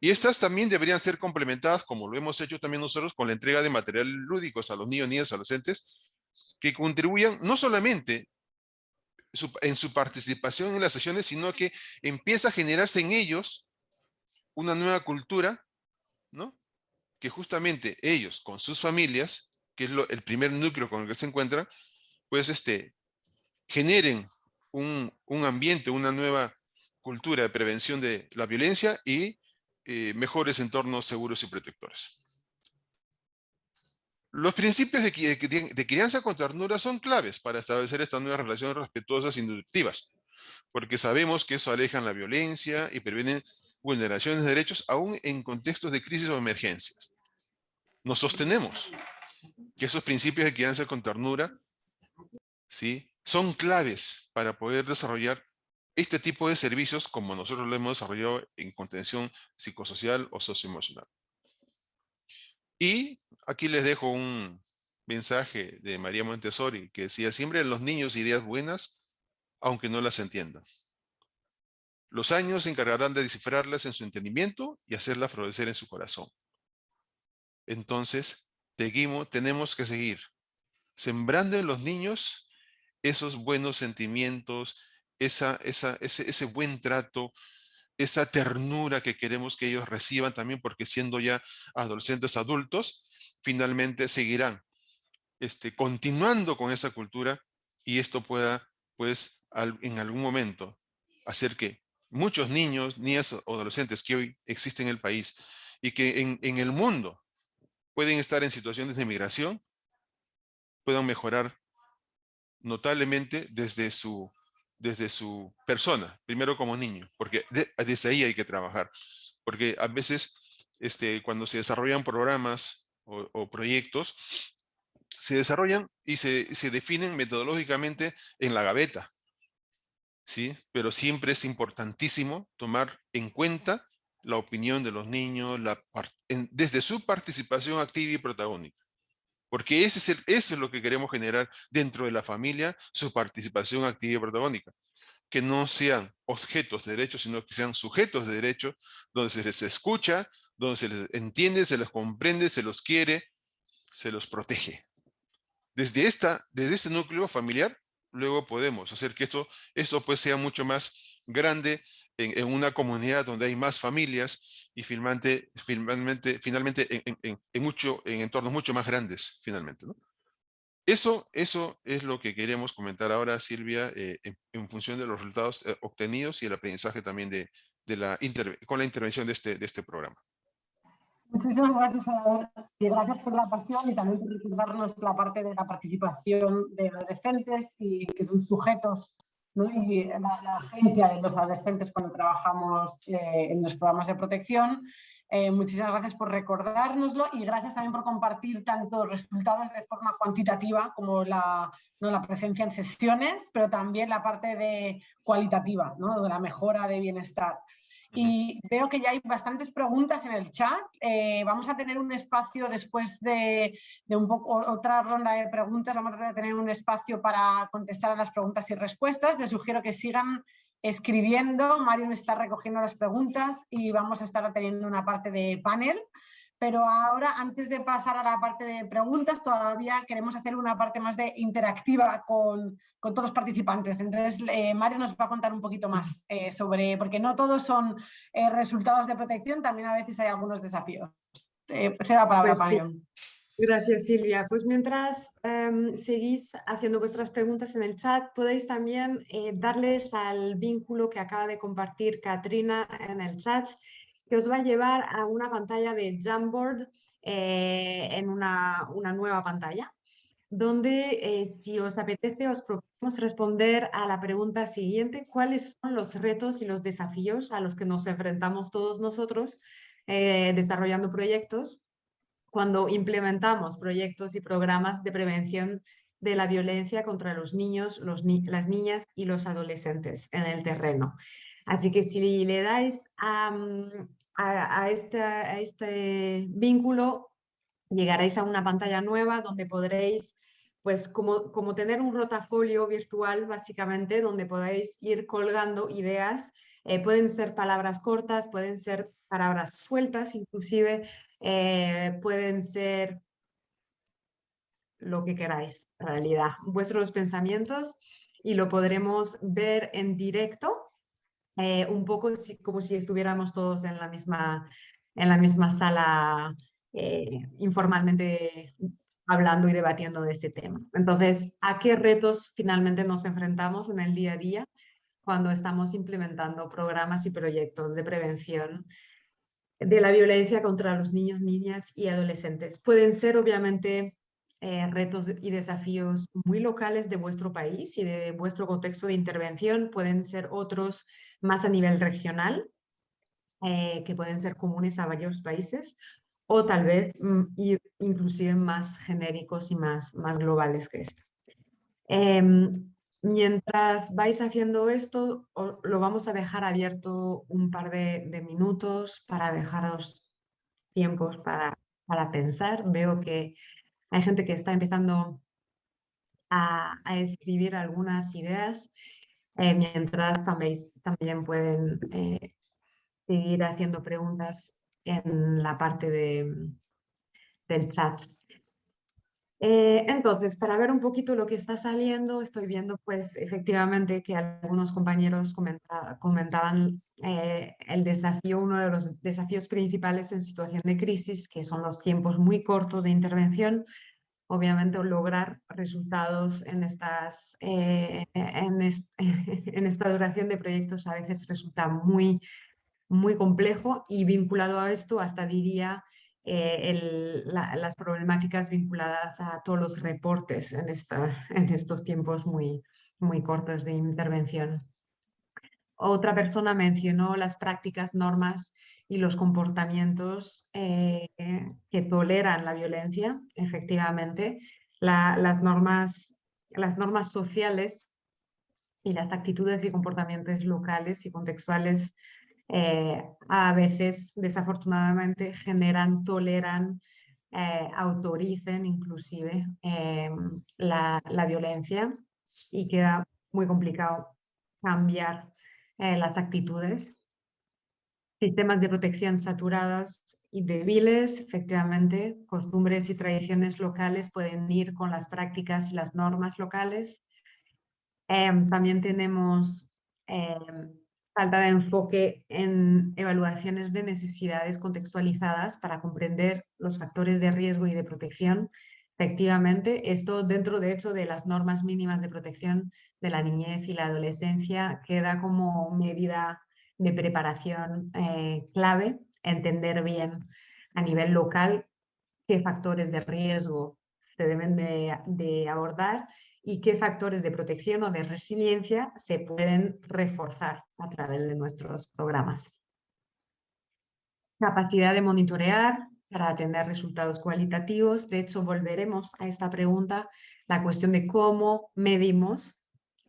Speaker 3: Y estas también deberían ser complementadas, como lo hemos hecho también nosotros, con la entrega de materiales lúdicos a los niños, niñas, adolescentes, que contribuyan no solamente en su participación en las sesiones, sino que empieza a generarse en ellos una nueva cultura, ¿no? Que justamente ellos, con sus familias, que es el primer núcleo con el que se encuentran, pues este, generen un, ambiente, una nueva cultura de prevención de la violencia y eh, mejores entornos seguros y protectores. Los principios de, crianza con ternura son claves para establecer estas nuevas relaciones respetuosas e inductivas, porque sabemos que eso aleja la violencia y previene vulneraciones de derechos aún en contextos de crisis o emergencias. Nos sostenemos que esos principios de crianza con ternura ¿sí? son claves para poder desarrollar este tipo de servicios como nosotros lo hemos desarrollado en contención psicosocial o socioemocional. Y aquí les dejo un mensaje de María Montessori que decía, siempre los niños ideas buenas, aunque no las entiendan. Los años se encargarán de descifrarlas en su entendimiento y hacerlas florecer en su corazón. Entonces, seguimos, tenemos que seguir sembrando en los niños esos buenos sentimientos, esa, esa, ese, ese buen trato, esa ternura que queremos que ellos reciban también, porque siendo ya adolescentes adultos, finalmente seguirán este, continuando con esa cultura y esto pueda, pues, en algún momento hacer que muchos niños, niñas o adolescentes que hoy existen en el país y que en, en el mundo pueden estar en situaciones de migración, puedan mejorar notablemente desde su, desde su persona, primero como niño, porque desde ahí hay que trabajar. Porque a veces este, cuando se desarrollan programas o, proyectos, se desarrollan y se, se, definen metodológicamente en la gaveta. ¿sí? Pero siempre es importantísimo tomar en cuenta la opinión de los niños desde su participación activa y protagónica. Porque ese es el, eso es lo que queremos generar dentro de la familia, su participación activa y protagónica. Que no sean objetos de derecho, sino que sean sujetos de derecho, donde se les escucha, donde se les entiende, se les comprende, se los quiere, se los protege. Desde, esta, desde este núcleo familiar, luego podemos hacer que esto, esto pues sea mucho más grande en, una comunidad donde hay más familias y finalmente, finalmente, finalmente en, mucho, en entornos mucho más grandes, finalmente. Eso, eso es lo que queremos comentar ahora, Silvia, eh, en, función de los resultados eh, obtenidos y el aprendizaje también de la con la intervención de este, de este programa.
Speaker 1: Muchísimas gracias, Salvador, y gracias por la pasión y también por recordarnos la parte de la participación de adolescentes y que son sujetos y la, agencia de los adolescentes cuando trabajamos eh, en los programas de protección. Eh, muchísimas gracias por recordárnoslo y gracias también por compartir tanto resultados de forma cuantitativa como la, ¿no? la presencia en sesiones, pero también la parte de cualitativa, ¿no? de la mejora de bienestar. Y veo que ya hay bastantes preguntas en el chat. Eh, vamos a tener un espacio después de, un poco, otra ronda de preguntas. Vamos a tener un espacio para contestar a las preguntas y respuestas. Les sugiero que sigan escribiendo. Mario está recogiendo las preguntas y vamos a estar teniendo una parte de panel. Pero ahora, antes de pasar a la parte de preguntas, todavía queremos hacer una parte más de interactiva con, con todos los participantes. Entonces, eh, Mario nos va a contar un poquito más eh, sobre, porque no todos son eh, resultados de protección, también a veces hay algunos desafíos. cedo la palabra,
Speaker 2: pues Mario. Gracias, Silvia. Pues mientras em, seguís haciendo vuestras preguntas en el chat, podéis también darles al vínculo que acaba de compartir Katrina en el chat que os va a llevar a una pantalla de Jamboard eh, en una, nueva pantalla, donde eh, si os apetece os proponemos responder a la pregunta siguiente, ¿cuáles son los retos y los desafíos a los que nos enfrentamos todos nosotros eh, desarrollando proyectos cuando implementamos proyectos y programas de prevención de la violencia contra los niños, las niñas y los adolescentes en el terreno. Así que si le dais a, mm, a, este, vínculo llegaréis a una pantalla nueva donde podréis, pues como, tener un rotafolio virtual básicamente, donde podéis ir colgando ideas. Eh, pueden ser palabras cortas, pueden ser palabras sueltas, inclusive eh, pueden ser lo que queráis, en realidad, vuestros pensamientos y lo podremos ver en directo eh, un poco como si estuviéramos todos en la misma, en la misma sala eh, informalmente hablando y debatiendo de este tema. Entonces, ¿a qué retos finalmente nos enfrentamos en el día a día cuando estamos implementando programas y proyectos de prevención de la violencia contra los niños, niñas y adolescentes? Pueden ser obviamente eh, retos y desafíos muy locales de vuestro país y de vuestro contexto de intervención, pueden ser otros más a nivel regional, eh, que pueden ser comunes a varios países, o tal vez mm, inclusive más genéricos y más, más globales que esto. Em, mientras vais haciendo esto, lo vamos a dejar abierto un par de, minutos para dejaros tiempos para, para, pensar. Veo que hay gente que está empezando a, a escribir algunas ideas eh, mientras también, también pueden eh, seguir haciendo preguntas en la parte de, del chat. Eh, entonces, para ver un poquito lo que está saliendo, estoy viendo pues efectivamente que algunos compañeros comentaban el desafío, uno de los desafíos principales en situación de crisis, que son los tiempos muy cortos de intervención, obviamente lograr resultados en, estas, eh, *laughs* en, esta duración de proyectos a veces resulta muy, muy complejo y vinculado a esto hasta diría eh, las problemáticas vinculadas a todos los reportes en, esta, en estos tiempos muy, muy cortos de intervención. Otra persona mencionó las prácticas, normas y los comportamientos eh, que toleran la violencia, efectivamente. las, normas, las normas sociales y las actitudes y comportamientos locales y contextuales eh, a veces, desafortunadamente, generan, toleran, eh, autoricen inclusive la, la violencia y queda muy complicado cambiar eh, las actitudes. Sistemas de protección saturados y débiles, efectivamente, costumbres y tradiciones locales pueden ir con las prácticas y las normas locales. Em, también tenemos em, falta de enfoque en evaluaciones de necesidades contextualizadas para comprender los factores de riesgo y de protección. Efectivamente, esto dentro de hecho de las normas mínimas de protección de la niñez y la adolescencia queda como medida de preparación eh, clave, entender bien a nivel local qué factores de riesgo se deben de abordar y qué factores de protección o de resiliencia se pueden reforzar a través de nuestros programas. Capacidad de monitorear para atender resultados cualitativos. De hecho, volveremos a esta pregunta, la cuestión de cómo medimos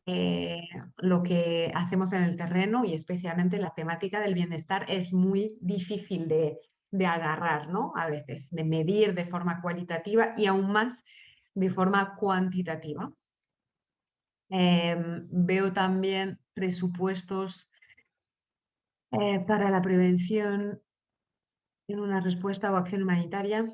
Speaker 2: eh, lo que hacemos en el terreno y especialmente la temática del bienestar es muy difícil de, de agarrar, ¿no? A veces, de medir de forma cualitativa y aún más de forma cuantitativa. Em, veo también presupuestos eh, para la prevención una respuesta o acción humanitaria.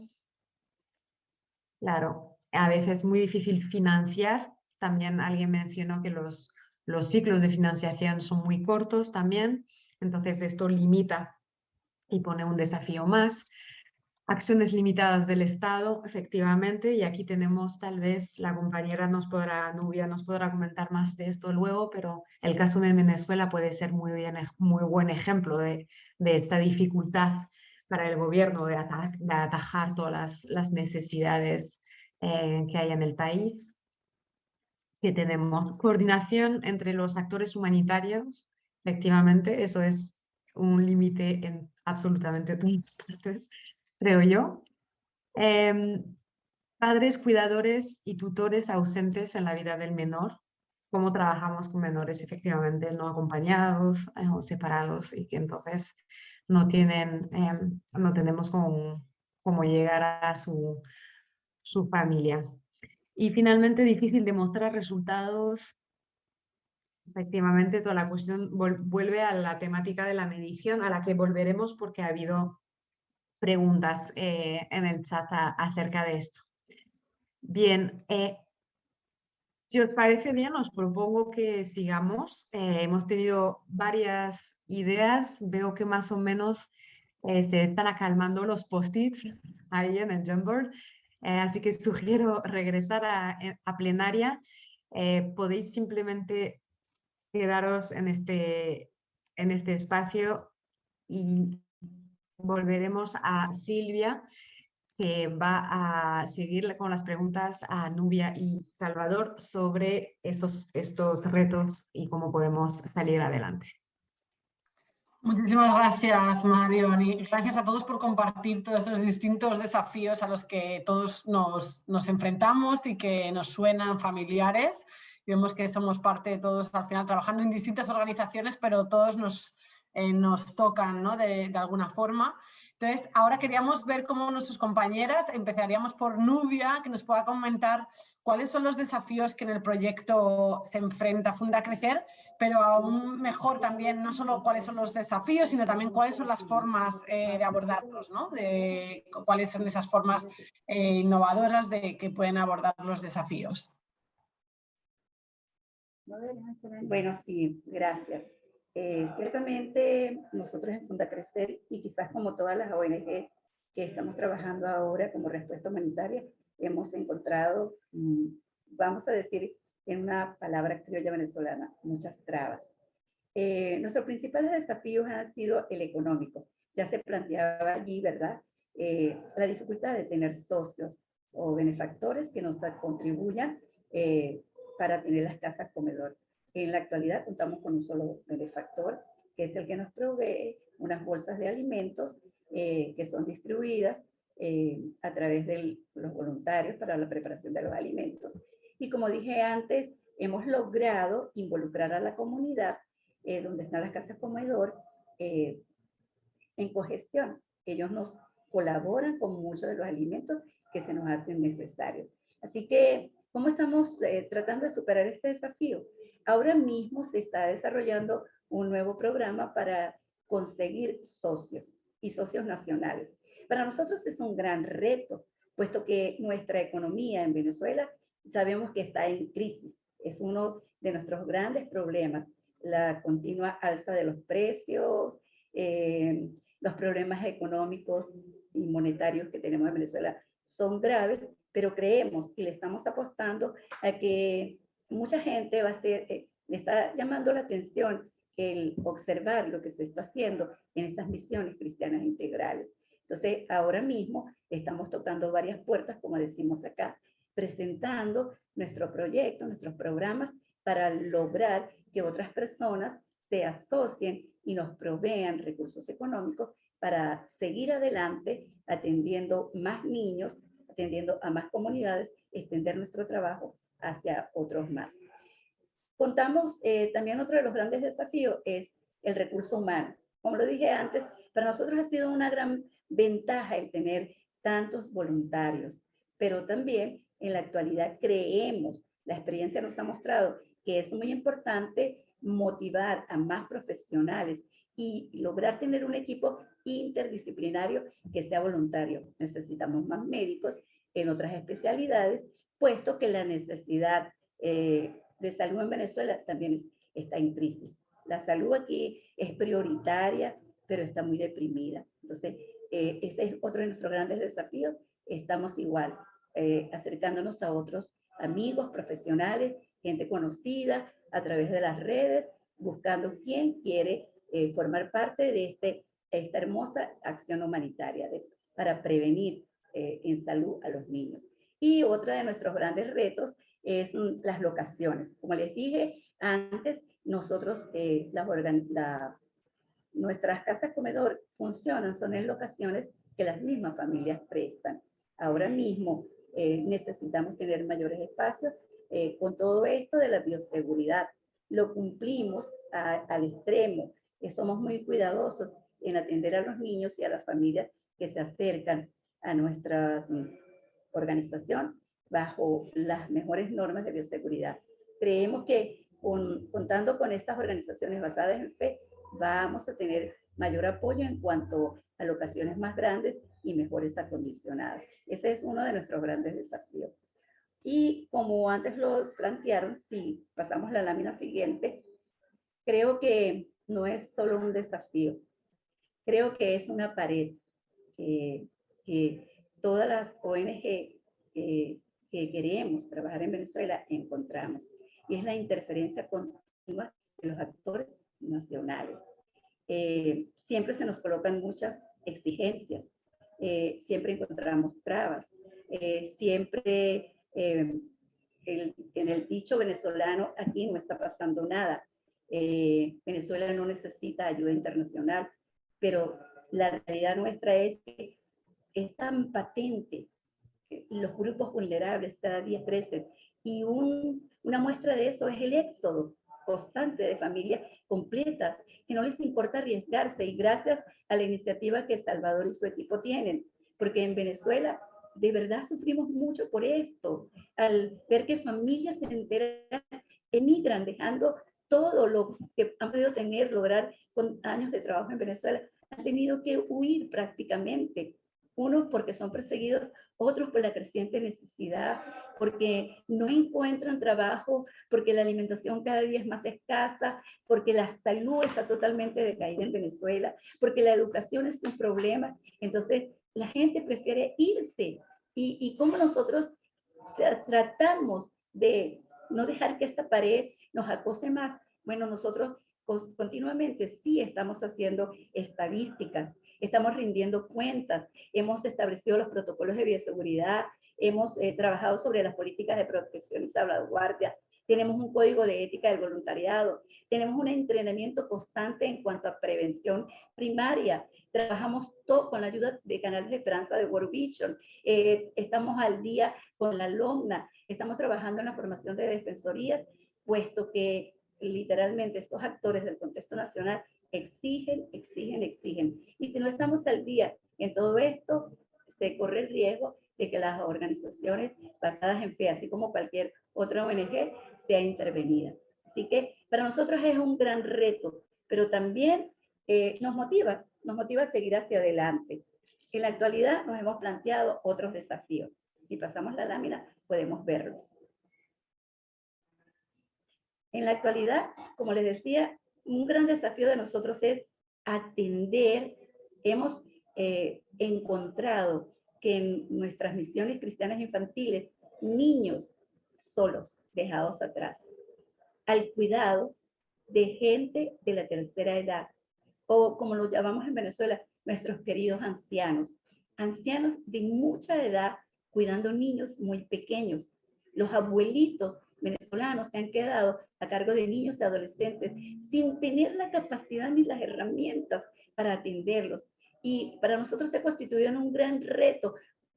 Speaker 2: Claro, a veces es muy difícil financiar. También alguien mencionó que los, los ciclos de financiación son muy cortos también. Entonces esto limita y pone un desafío más. Acciones limitadas del Estado, efectivamente, y aquí tenemos tal vez, la compañera nos podrá, Nubia nos podrá comentar más de esto luego, pero el caso de Venezuela puede ser muy, bien, muy buen ejemplo de, de esta dificultad para el gobierno de, atajar todas las, necesidades eh, que hay en el país. Que tenemos coordinación entre los actores humanitarios, efectivamente, eso es un límite en absolutamente todas partes creo yo. Em, padres, cuidadores y tutores ausentes en la vida del menor. Cómo trabajamos con menores efectivamente no acompañados eh, o separados y que entonces no tienen, em, no tenemos cómo, llegar a su, su familia. Y finalmente difícil demostrar resultados Efectivamente, toda la cuestión vuelve a la temática de la medición, a la que volveremos porque ha habido preguntas eh, en el chat acerca de esto. Bien, eh, si os parece bien, os propongo que sigamos. Eh, hemos tenido varias ideas, veo que más o menos se están acalmando los post-its ahí en el Jamboard, así que *laughs* sugiero regresar a, a plenaria. podéis simplemente quedaros en este, en este espacio y volveremos a Silvia, que va a seguir con las preguntas a Nubia y Salvador sobre estos, estos retos y cómo podemos salir adelante.
Speaker 1: Muchísimas gracias, Marion, y gracias a todos por compartir todos estos distintos desafíos a los que todos nos, nos enfrentamos y que nos suenan familiares. vemos que somos parte de todos, al final, trabajando en distintas organizaciones, pero todos nos, eh, nos tocan ¿no? de, alguna forma. Entonces, ahora queríamos ver cómo nuestras compañeras, empezaríamos por Nubia, que nos pueda comentar cuáles son los desafíos que en el proyecto se enfrenta Funda Crecer, pero aún mejor también no solo cuáles son los desafíos, sino también cuáles son las formas eh, de abordarlos, ¿no? de, cuáles son esas formas eh, innovadoras de que pueden abordar los desafíos.
Speaker 4: Bueno, sí, gracias. Eh, ciertamente nosotros en Funda Crecer y quizás como todas las ONG que estamos trabajando ahora como respuesta humanitaria, hemos encontrado, mm, vamos a decir en una palabra criolla venezolana, muchas trabas. Eh, nuestros principales desafíos han sido el económico. Ya se planteaba allí, ¿verdad? Eh, la dificultad de tener socios o benefactores que nos contribuyan para tener las casas comedor. En la actualidad contamos con un solo benefactor, que es el que nos provee unas bolsas de alimentos eh, que son distribuidas eh, a través de los voluntarios para la preparación de los alimentos. Y como dije antes, hemos logrado involucrar a la comunidad eh, donde están las casas comedor en cogestión. Ellos nos colaboran con muchos de los alimentos que se nos hacen necesarios. Así que, ¿cómo estamos tratando de superar este desafío? Ahora mismo se está desarrollando un nuevo programa para conseguir socios y socios nacionales. Para nosotros es un gran reto, puesto que nuestra economía en Venezuela sabemos que está en crisis. Es uno de nuestros grandes problemas, la continua alza de los precios, eh, los problemas económicos y monetarios que tenemos en Venezuela son graves, pero creemos y le estamos apostando a que mucha gente va a ser, eh, le está llamando la atención el observar lo que se está haciendo en estas misiones cristianas integrales. Entonces, ahora mismo estamos tocando varias puertas, como decimos acá, presentando nuestro proyecto, nuestros programas para lograr que otras personas se asocien y nos provean recursos económicos para seguir adelante atendiendo más niños, atendiendo a más comunidades, extender nuestro trabajo hacia otros más. Contamos, eh, también otro de los grandes desafíos es el recurso humano. Como lo dije antes, para nosotros ha sido una gran ventaja el tener tantos voluntarios, pero también en la actualidad creemos, la experiencia nos ha mostrado que es muy importante motivar a más profesionales y lograr tener un equipo interdisciplinario que sea voluntario. Necesitamos más médicos en otras especialidades, puesto que la necesidad eh, de salud en Venezuela también está en crisis. La salud aquí es prioritaria, pero está muy deprimida. Entonces, eh, ese es otro de nuestros grandes desafíos. Estamos igual, eh, acercándonos a otros amigos, profesionales, gente conocida a través de las redes, buscando quién quiere formar parte de este, esta hermosa acción humanitaria para prevenir en salud a los niños. Y otro de nuestros grandes retos es mm, las locaciones. Como les dije antes, nosotros, eh, nuestras casas comedor funcionan, son en locaciones que las mismas familias prestan. Ahora mismo eh, necesitamos tener mayores espacios eh, con todo esto de la bioseguridad. Lo cumplimos al extremo, somos muy cuidadosos en atender a los niños y a las familias que se acercan a nuestra mm, organización bajo las mejores normas de bioseguridad. Creemos que contando con estas organizaciones basadas en fe, vamos a tener mayor apoyo en cuanto a locaciones más grandes y mejores acondicionadas. Ese es uno de nuestros grandes desafíos. Y como antes lo plantearon, si pasamos la lámina siguiente, creo que no es solo un desafío, creo que es una pared que todas las ONG eh, que queremos trabajar en Venezuela encontramos. Y es la interferencia continua de los actores nacionales. Eh, siempre se nos colocan muchas exigencias, eh, siempre encontramos trabas, eh, siempre en el dicho venezolano aquí no está pasando nada. Venezuela no necesita ayuda internacional, pero la realidad nuestra es que es tan patente los grupos vulnerables cada día crecen. Y una muestra de eso es el éxodo constante de familias completas que no les importa arriesgarse y gracias a la iniciativa que Salvador y su equipo tienen, porque en Venezuela de verdad sufrimos mucho por esto, al ver que familias enteras emigran dejando todo lo que han podido tener, lograr con años de trabajo en Venezuela, han tenido que huir prácticamente unos porque son perseguidos, otros por la creciente necesidad, porque no encuentran trabajo, porque la alimentación cada día es más escasa, porque la salud está totalmente decaída en Venezuela, porque la educación es un problema. Entonces, la gente prefiere irse. Y, y cómo nosotros tratamos de no dejar que esta pared nos acose más. Bueno, nosotros continuamente sí estamos haciendo estadísticas, estamos rindiendo cuentas, hemos establecido los protocolos de bioseguridad, hemos eh, trabajado sobre las políticas de protección y salvaguardia, tenemos un código de ética del voluntariado, tenemos un entrenamiento constante en cuanto a prevención primaria, trabajamos todo con la ayuda de canales de esperanza de World Vision, eh, estamos al día con la LOMNA, estamos trabajando en la formación de defensorías, puesto que literalmente estos actores del contexto nacional exigen, exigen, exigen. Y si no estamos al día en todo esto, se corre el riesgo de que las organizaciones basadas en fe, así como cualquier otra ONG, sea intervenida. Así que para nosotros es un gran reto, pero también eh, nos motiva, nos motiva a seguir hacia adelante. En la actualidad nos hemos planteado otros desafíos. Si pasamos la lámina, podemos verlos. En la actualidad, como les decía, un gran desafío de nosotros es atender, hemos eh, encontrado que en nuestras misiones cristianas infantiles, niños solos, dejados atrás, al cuidado de gente de la tercera edad, o como lo llamamos en Venezuela, nuestros queridos ancianos, ancianos de mucha edad cuidando niños muy pequeños. Los abuelitos venezolanos se han quedado a cargo de niños y adolescentes sin tener la capacidad ni las herramientas para atenderlos. Y para nosotros se constituyó un gran reto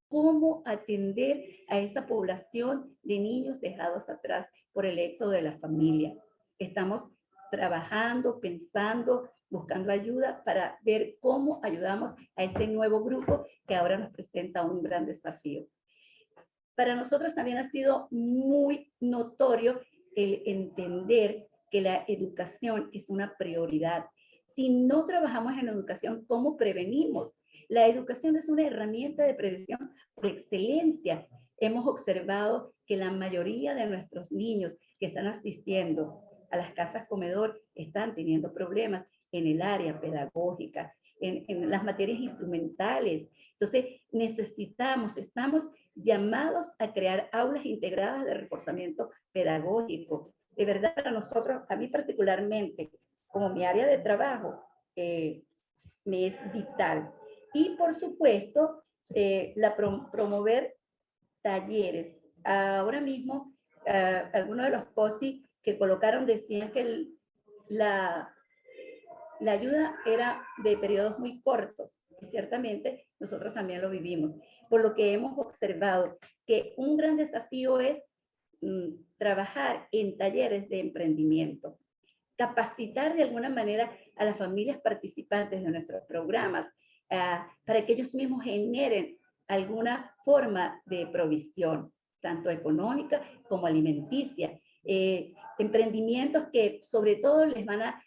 Speaker 4: cómo atender a esa población de niños dejados atrás por el éxodo de la familia. Estamos trabajando, pensando, buscando ayuda para ver cómo ayudamos a ese nuevo grupo que ahora nos presenta un gran desafío. Para nosotros también ha sido muy notorio el entender que la educación es una prioridad. Si no trabajamos en educación, ¿cómo prevenimos? La educación es una herramienta de prevención por excelencia. Hemos observado que la mayoría de nuestros niños que están asistiendo a las casas comedor están teniendo problemas en el área pedagógica, en, en las materias instrumentales. Entonces, necesitamos, estamos llamados a crear aulas integradas de reforzamiento pedagógico. De verdad, para nosotros, a mí particularmente, como mi área de trabajo, eh, me es vital. Y por supuesto, eh, la promover talleres. Ahora mismo, uh, algunos de los POSI que colocaron decían que la, la ayuda era de periodos muy cortos. Y ciertamente nosotros también lo vivimos por lo que hemos observado que un gran desafío es mm, trabajar en talleres de emprendimiento, capacitar de alguna manera a las familias participantes de nuestros programas ah, para que ellos mismos generen alguna forma de provisión, tanto económica como alimenticia. Eh, emprendimientos que sobre todo les van a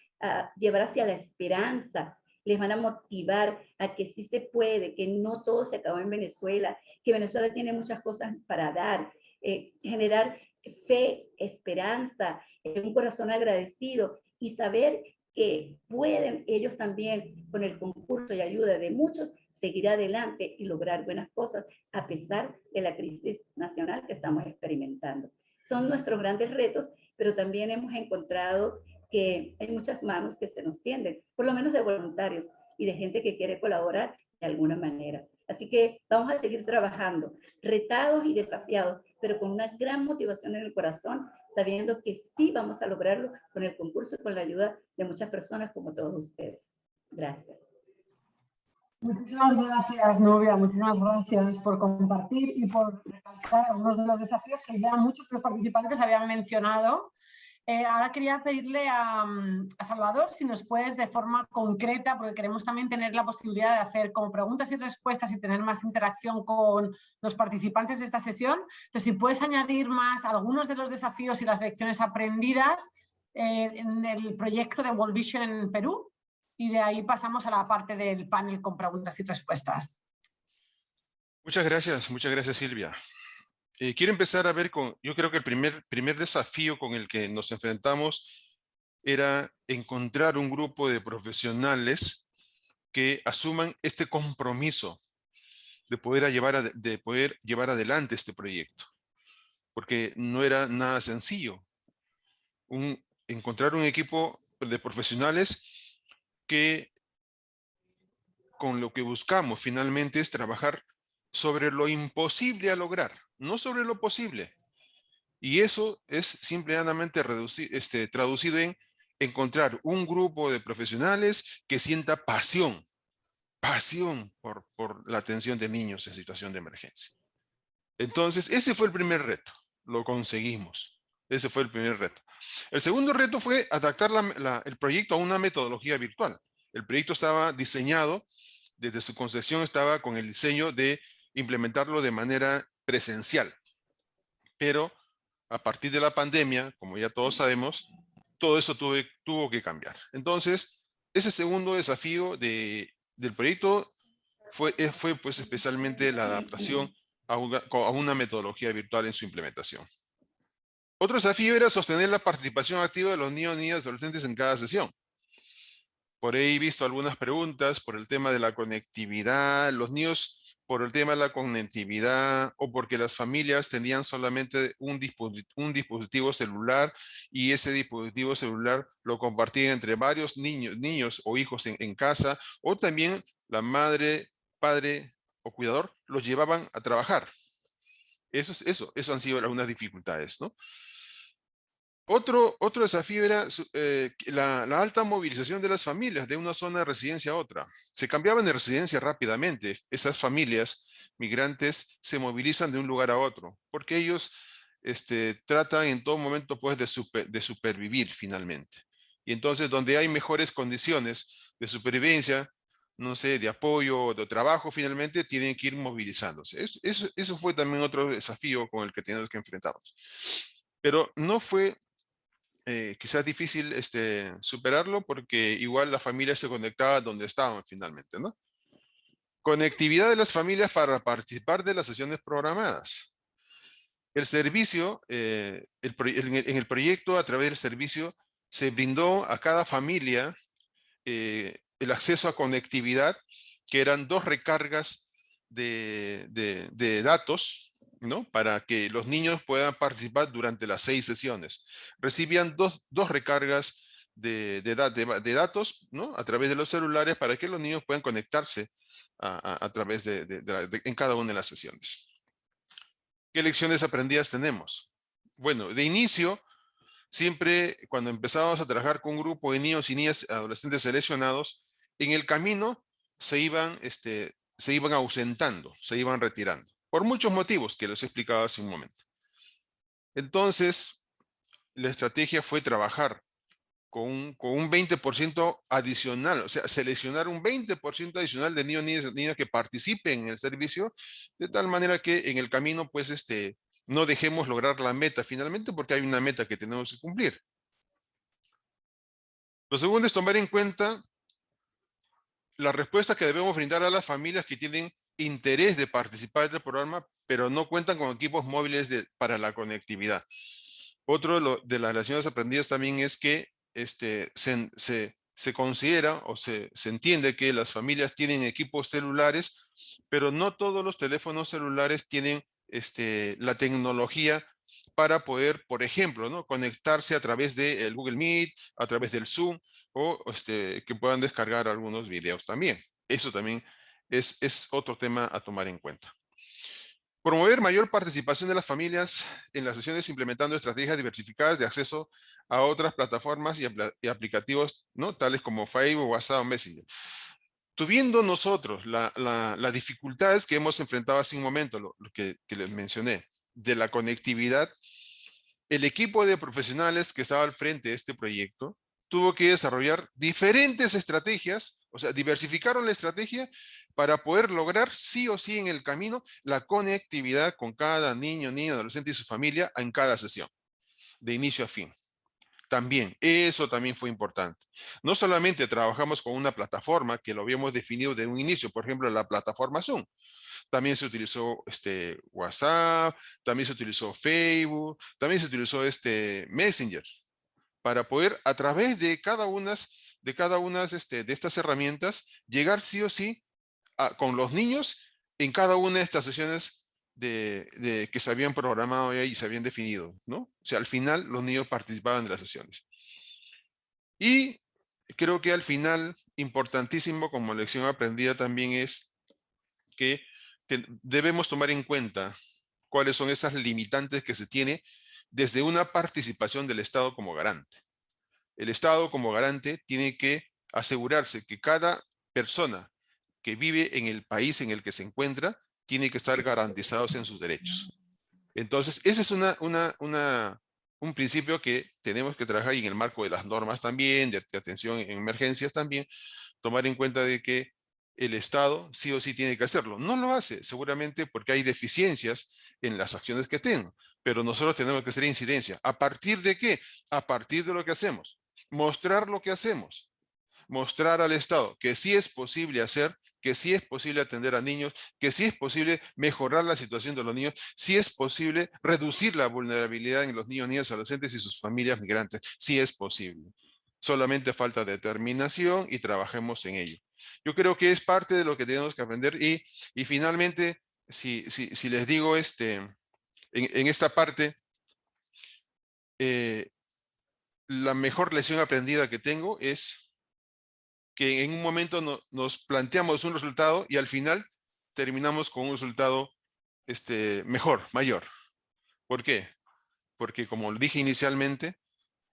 Speaker 4: llevar hacia la esperanza, les van a motivar a que sí se puede, que no todo se acabó en Venezuela, que Venezuela tiene muchas cosas para dar, eh, generar fe, esperanza, eh, un corazón agradecido y saber que pueden ellos también, con el concurso y ayuda de muchos, seguir adelante y lograr buenas cosas a pesar de la crisis nacional que estamos experimentando. Son nuestros grandes retos, pero también hemos encontrado que hay muchas manos que se nos tienden, por lo menos de voluntarios y de gente que quiere colaborar de alguna manera. Así que vamos a seguir trabajando, retados y desafiados, pero con una gran motivación en el corazón, sabiendo que sí vamos a lograrlo con el concurso y con la ayuda de muchas personas como todos ustedes. Gracias.
Speaker 1: Muchísimas gracias, Novia. Muchísimas gracias por compartir y por recalcar algunos de los desafíos que ya muchos de los participantes habían mencionado eh, ahora quería pedirle mm, a, Salvador si nos puedes de forma concreta, porque queremos también tener la posibilidad de hacer como preguntas y respuestas y tener más interacción con los participantes de esta sesión. Entonces, si puedes añadir más algunos de los desafíos y las lecciones aprendidas eh, en el proyecto de World Vision en Perú y de ahí pasamos a la parte del panel con preguntas y respuestas.
Speaker 3: Muchas gracias, muchas gracias Silvia. Eh, quiero empezar a ver con, yo creo que el primer, primer desafío con el que nos enfrentamos era encontrar un grupo de profesionales que asuman este compromiso de poder, llevar, de poder llevar adelante este proyecto. Porque no era nada sencillo. Un, encontrar un equipo de profesionales que con lo que buscamos finalmente es trabajar sobre lo imposible a lograr no sobre lo posible. Y eso es simplemente este, traducido en encontrar un grupo de profesionales que sienta pasión, pasión por, por la atención de niños en situación de emergencia. Entonces, ese fue el primer reto. Lo conseguimos. Ese fue el primer reto. El segundo reto fue adaptar el proyecto a una metodología virtual. El proyecto estaba diseñado, desde su concepción estaba con el diseño de implementarlo de manera presencial. Pero a partir de la pandemia, como ya todos sabemos, todo eso tuve, tuvo que cambiar. Entonces, ese segundo desafío de, del proyecto fue, eh, fue pues especialmente la adaptación a una, metodología virtual en su implementación. Otro desafío era sostener la participación activa de los niños, niñas y adolescentes en cada sesión. Por ahí he visto algunas preguntas por el tema de la conectividad. Los niños por el tema de la conectividad o porque las familias tenían solamente un, dispositivo, celular y ese dispositivo celular lo compartían entre varios niños, niños o hijos en, en casa o también la madre, padre o cuidador los llevaban a trabajar. Eso, eso, eso han sido algunas dificultades, ¿no? Otro, otro desafío era eh, la, alta movilización de las familias de una zona de residencia a otra. Se cambiaban de residencia rápidamente. Esas familias migrantes se movilizan de un lugar a otro, porque ellos este, tratan en todo momento pues, de, de supervivir finalmente. Y entonces donde hay mejores condiciones de supervivencia, no sé, de apoyo, de trabajo, finalmente tienen que ir movilizándose. Eso, eso fue también otro desafío con el que tenemos que enfrentarnos. Pero no fue eh, quizás difícil este, superarlo porque igual la familia se conectaba donde estaban finalmente, ¿no? Conectividad de las familias para participar de las sesiones programadas. El servicio, eh, en el proyecto, a través del servicio, se brindó a cada familia eh, el acceso a conectividad, que eran dos recargas de, de datos, para que los niños puedan participar durante las seis sesiones. Recibían dos, recargas de, datos ¿no? a través de los celulares para que los niños puedan conectarse a, través de, en cada una de las sesiones. ¿Qué lecciones aprendidas tenemos? Bueno, de inicio, siempre cuando empezábamos a trabajar con un grupo de niños y niñas adolescentes seleccionados, en el camino se iban, este, se iban ausentando, se iban retirando por muchos motivos que les he explicado hace un momento. Entonces, la estrategia fue trabajar con un, con un 20% adicional, o sea, seleccionar un 20% adicional de niños y niñas, que participen en el servicio, de tal manera que en el camino, pues, este, no dejemos lograr la meta finalmente, porque hay una meta que tenemos que cumplir. Lo segundo es tomar en cuenta la respuesta que debemos brindar a las familias que tienen interés de participar del programa, pero no cuentan con equipos móviles para la conectividad. Otro de, las lecciones aprendidas también es que este, se, considera o se, entiende que las familias tienen equipos celulares, pero no todos los teléfonos celulares tienen este, la tecnología para poder, por ejemplo, ¿no? conectarse a través del Google Meet, a través del Zoom, o este, que puedan descargar algunos videos también. Eso también es, otro tema a tomar en cuenta. Promover mayor participación de las familias en las sesiones implementando estrategias diversificadas de acceso a otras plataformas y, aplicativos, ¿no? tales como Facebook, WhatsApp o Messenger. Tuviendo nosotros las la, dificultades que hemos enfrentado hace un momento, lo, que, que les mencioné, de la conectividad, el equipo de profesionales que estaba al frente de este proyecto tuvo que desarrollar diferentes estrategias, o sea, diversificaron la estrategia para poder lograr sí o sí en el camino la conectividad con cada niño, niña, adolescente y su familia en cada sesión, de inicio a fin. También, eso también fue importante. No solamente trabajamos con una plataforma que lo habíamos definido de un inicio, por ejemplo, la plataforma Zoom. También se utilizó este WhatsApp, también se utilizó Facebook, también se utilizó este Messenger, para poder a través de cada una este, de estas herramientas llegar sí o sí con los niños en cada una de estas sesiones de, que se habían programado y se habían definido, ¿no? O sea, al final los niños participaban de las sesiones. Y creo que al final, importantísimo como lección aprendida también es que debemos tomar en cuenta cuáles son esas limitantes que se tiene desde una participación del Estado como garante. El Estado como garante tiene que asegurarse que cada persona que vive en el país en el que se encuentra, tiene que estar garantizados en sus derechos. Entonces, ese es una, una, un principio que tenemos que trabajar en el marco de las normas también, de, atención en emergencias también, tomar en cuenta de que el Estado sí o sí tiene que hacerlo. No lo hace, seguramente porque hay deficiencias en las acciones que tengo, pero nosotros tenemos que hacer incidencia. ¿A partir de qué? A partir de lo que hacemos. Mostrar lo que hacemos. Mostrar al Estado que sí es posible hacer que sí es posible atender a niños, que sí es posible mejorar la situación de los niños, sí es posible reducir la vulnerabilidad en los niños, niñas, adolescentes y sus familias migrantes, sí es posible. Solamente falta determinación y trabajemos en ello. Yo creo que es parte de lo que tenemos que aprender y, y finalmente, si, si, si les digo este, en, esta parte, eh, la mejor lección aprendida que tengo es que en un momento nos planteamos un resultado y al final terminamos con un resultado este, mejor, mayor. ¿Por qué? Porque como dije inicialmente,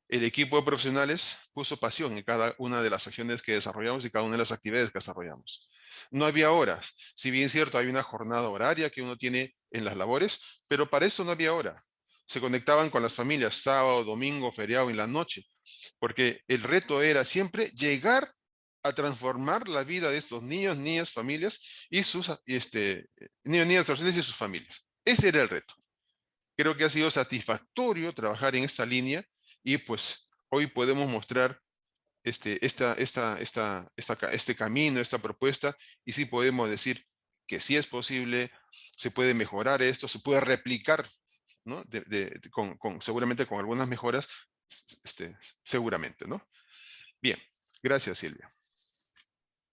Speaker 3: el equipo de profesionales puso pasión en cada una de las acciones que desarrollamos y cada una de las actividades que desarrollamos. No había horas. Si bien cierto, hay una jornada horaria que uno tiene en las labores, pero para eso no había hora. Se conectaban con las familias sábado, domingo, feriado, en la noche, porque el reto era siempre llegar a transformar la vida de estos niños, niñas, familias y sus este, niños, niñas, y sus familias. Ese era el reto. Creo que ha sido satisfactorio trabajar en esta línea y pues hoy podemos mostrar este, esta, esta, esta, este camino, esta propuesta, y sí podemos decir que sí es posible, se puede mejorar esto, se puede replicar, ¿no? con, seguramente con algunas mejoras, este, seguramente, ¿no? Bien, gracias Silvia.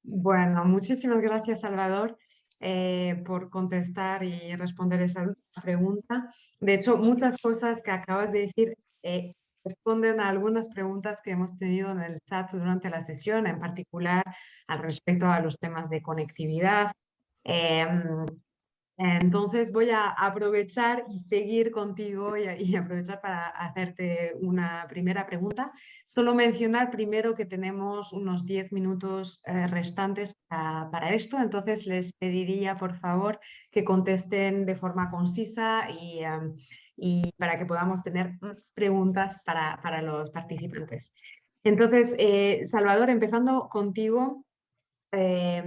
Speaker 2: Bueno, muchísimas gracias Salvador eh, por contestar y responder esa pregunta. De hecho, muchas cosas que acabas de decir eh, responden a algunas preguntas que hemos tenido en el chat durante la sesión, en particular al respecto a los temas de conectividad. Em, entonces voy a aprovechar y seguir contigo y, aprovechar para hacerte una primera pregunta. Solo mencionar primero que tenemos unos 10 minutos eh, restantes para, esto, entonces les pediría por favor que contesten de forma concisa y em, y para que podamos tener más preguntas para, para los participantes. Entonces, eh, Salvador, empezando contigo, eh,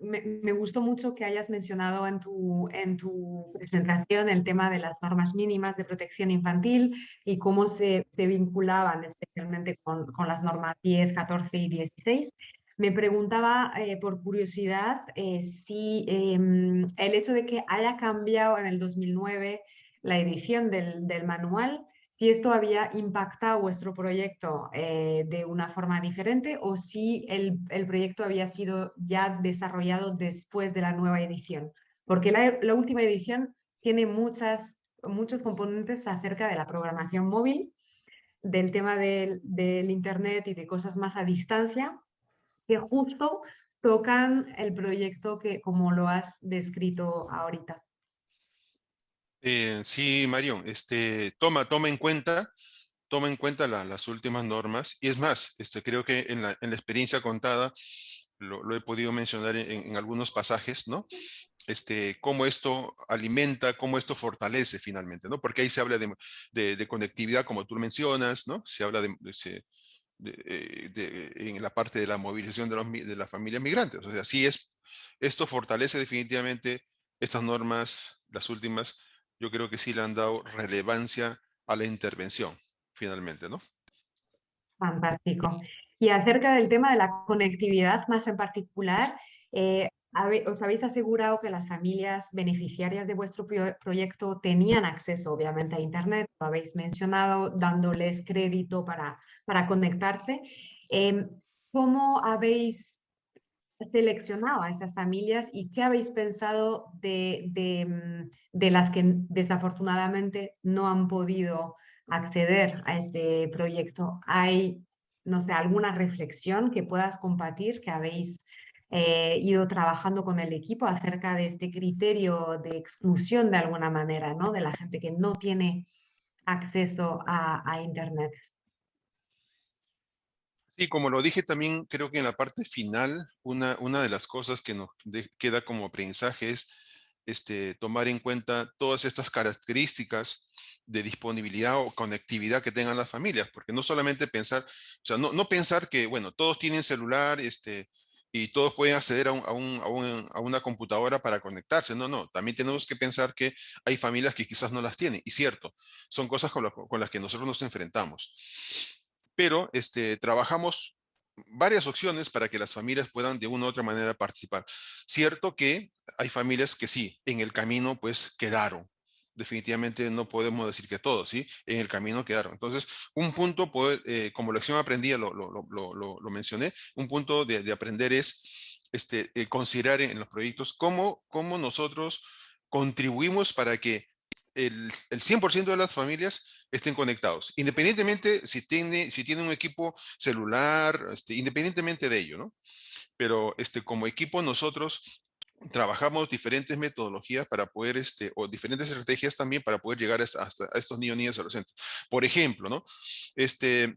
Speaker 2: me, gustó mucho que hayas mencionado en tu, en tu presentación el tema de las normas mínimas de protección infantil y cómo se, se vinculaban especialmente con, con, las normas 10, 14 y 16. Me preguntaba eh, por curiosidad si em, el hecho de que haya cambiado en el 2009 la edición del, manual, si esto había impactado vuestro proyecto eh, de una forma diferente o si el, proyecto había sido ya desarrollado después de la nueva edición. Porque la, última edición tiene muchas, muchos componentes acerca de la programación móvil, del tema del, del Internet y de cosas más a distancia, que justo tocan el proyecto que como lo has descrito ahorita.
Speaker 3: Eh, sí, Marión, este, toma, toma en cuenta, toma en cuenta las últimas normas. Y es más, este, creo que en la, experiencia contada, lo, he podido mencionar en, algunos pasajes, ¿no? Este, cómo esto alimenta, cómo esto fortalece finalmente, ¿no? Porque ahí se habla de, conectividad, como tú mencionas, ¿no? Se habla de, eh, en la parte de la movilización de, los, de las familias migrantes. O sea, sí es, esto fortalece definitivamente estas normas, las últimas, yo creo que sí le han dado relevancia a la intervención, finalmente, ¿no?
Speaker 2: Fantástico. Y acerca del tema de la conectividad más en particular, eh, os habéis asegurado que las familias beneficiarias de vuestro proyecto tenían acceso, obviamente, a Internet, lo habéis mencionado, dándoles crédito para, para conectarse. Em, ¿Cómo habéis seleccionado a esas familias y qué habéis pensado de, mm, de, las que desafortunadamente no han podido acceder a este proyecto? ¿Hay, no sé, alguna reflexión que puedas compartir que habéis eh, ido trabajando con el equipo acerca de este criterio de exclusión de alguna manera, ¿no? De la gente que no tiene acceso a, a Internet.
Speaker 3: Sí, como lo dije también, creo que en la parte final, una, una de las cosas que nos queda como aprendizaje es este, tomar en cuenta todas estas características de disponibilidad o conectividad que tengan las familias, porque no solamente pensar, o sea, no, no pensar que, bueno, todos tienen celular este, y todos pueden acceder a, un, a, un, a, una computadora para conectarse, no, no, también tenemos que pensar que hay familias que quizás no las tienen, y cierto, son cosas con, con las que nosotros nos enfrentamos pero este, trabajamos varias opciones para que las familias puedan de una u otra manera participar. Cierto que hay familias que sí, en el camino pues quedaron, definitivamente no podemos decir que todos, ¿sí? En el camino quedaron. Entonces, un punto, eh, como lección aprendida, lo, lo, lo, lo, mencioné, un punto de, de aprender es este, eh, considerar en los proyectos cómo, cómo nosotros contribuimos para que el, el 100% de las familias estén conectados, independientemente si tiene, si tiene un equipo celular, este, independientemente de ello, ¿no? Pero este, como equipo nosotros trabajamos diferentes metodologías para poder, este, o diferentes estrategias también para poder llegar hasta, a estos niños, niñas, adolescentes. Por ejemplo, ¿no? Este,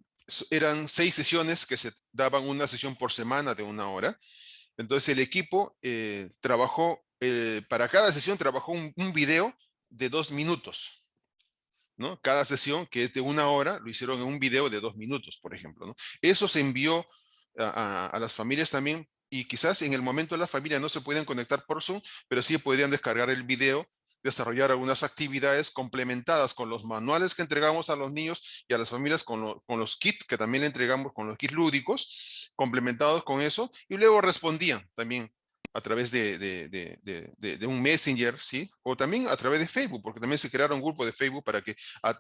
Speaker 3: eran seis sesiones que se daban una sesión por semana de una hora. Entonces el equipo eh, trabajó, eh, para cada sesión trabajó un video de dos minutos. ¿No? Cada sesión, que es de una hora, lo hicieron en un video de dos minutos, por ejemplo. Eso se envió a, las familias también y quizás en el momento la familia no se pueden conectar por Zoom, pero sí podían descargar el video, desarrollar algunas actividades complementadas con los manuales que entregamos a los niños y a las familias con, con los kits que también le entregamos con los kits lúdicos, complementados con eso, y luego respondían también a través de, de, de, de, un messenger, ¿sí? O también a través de Facebook, porque también se crearon un grupo de Facebook para que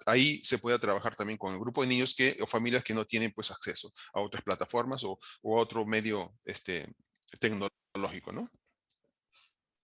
Speaker 3: ahí se pueda trabajar también con el grupo de niños que, o familias que no tienen pues acceso a otras plataformas o, o a otro medio este, tecnológico, ¿no?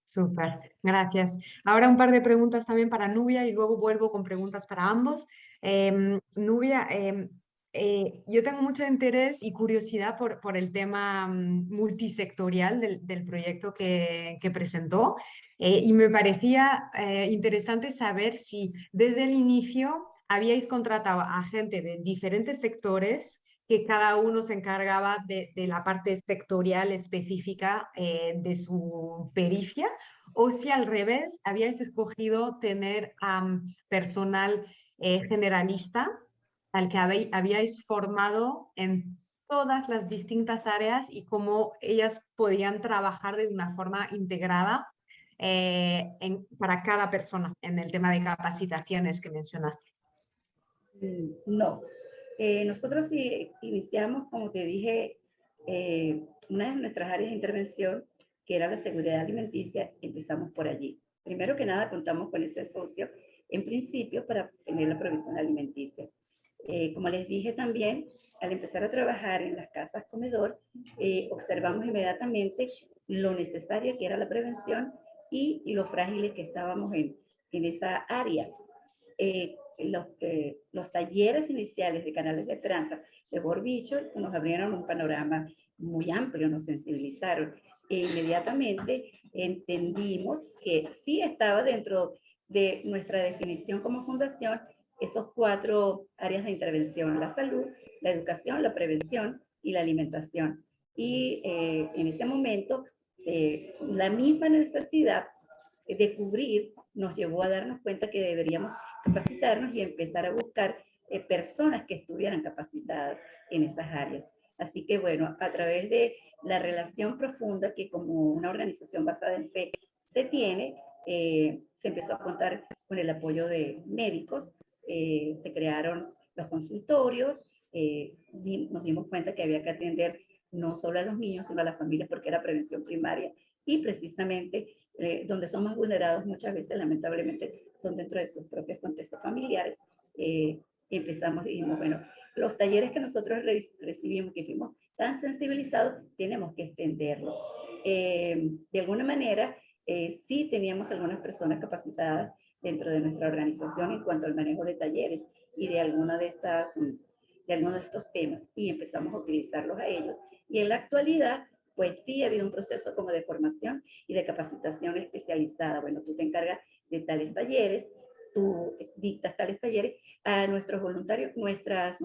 Speaker 2: Súper, gracias. Ahora un par de preguntas también para Nubia y luego vuelvo con preguntas para ambos. Eh, Nubia, eh, eh, yo tengo mucho interés y curiosidad por, por el tema mm, multisectorial del, del proyecto que, que presentó eh, y me parecía eh, interesante saber si desde el inicio habíais contratado a gente de diferentes sectores que cada uno se encargaba de, de la parte sectorial específica eh, de su pericia o si al revés habíais escogido tener um, personal eh, generalista al que habíais formado en todas las distintas áreas y cómo ellas podían trabajar de una forma integrada eh, en, para cada persona en el tema de capacitaciones que mencionaste.
Speaker 4: Mm, no, eh, nosotros iniciamos, como te dije, eh, una de nuestras áreas de intervención, que era la seguridad alimenticia, empezamos por allí. Primero que nada, contamos con ese socio, en principio, para tener la provisión alimenticia. Eh, como les dije también, al empezar a trabajar en las casas comedor, eh, observamos inmediatamente lo necesaria que era la prevención y, y lo frágiles que estábamos en, en esa área. Eh, los, los, talleres iniciales de canales de esperanza de Borbicho nos abrieron un panorama muy amplio, nos sensibilizaron. E inmediatamente entendimos que sí estaba dentro de nuestra definición como fundación esos cuatro áreas de intervención, la salud, la educación, la prevención y la alimentación. Y eh, en ese momento, eh, la misma necesidad de cubrir nos llevó a darnos cuenta que deberíamos capacitarnos y empezar a buscar eh, personas que estuvieran capacitadas en esas áreas. Así que bueno, a través de la relación profunda que como una organización basada en fe se tiene, se empezó a contar con el apoyo de médicos, eh, se crearon los consultorios, eh, nos dimos cuenta que había que atender no solo a los niños, sino a las familias porque era prevención primaria y precisamente eh, donde son más vulnerados muchas veces lamentablemente son dentro de sus propios contextos familiares. empezamos y dijimos, bueno, los talleres que nosotros recibimos, que fuimos tan sensibilizados, tenemos que extenderlos. de alguna manera, sí teníamos algunas personas capacitadas dentro de nuestra organización en cuanto al manejo de talleres y de alguna de estas de algunos de estos temas y empezamos a utilizarlos a ellos. Y en la actualidad, pues sí ha habido un proceso como de formación y de capacitación especializada. Bueno, tú te encargas de tales talleres, tú dictas tales talleres a nuestros voluntarios, nuestras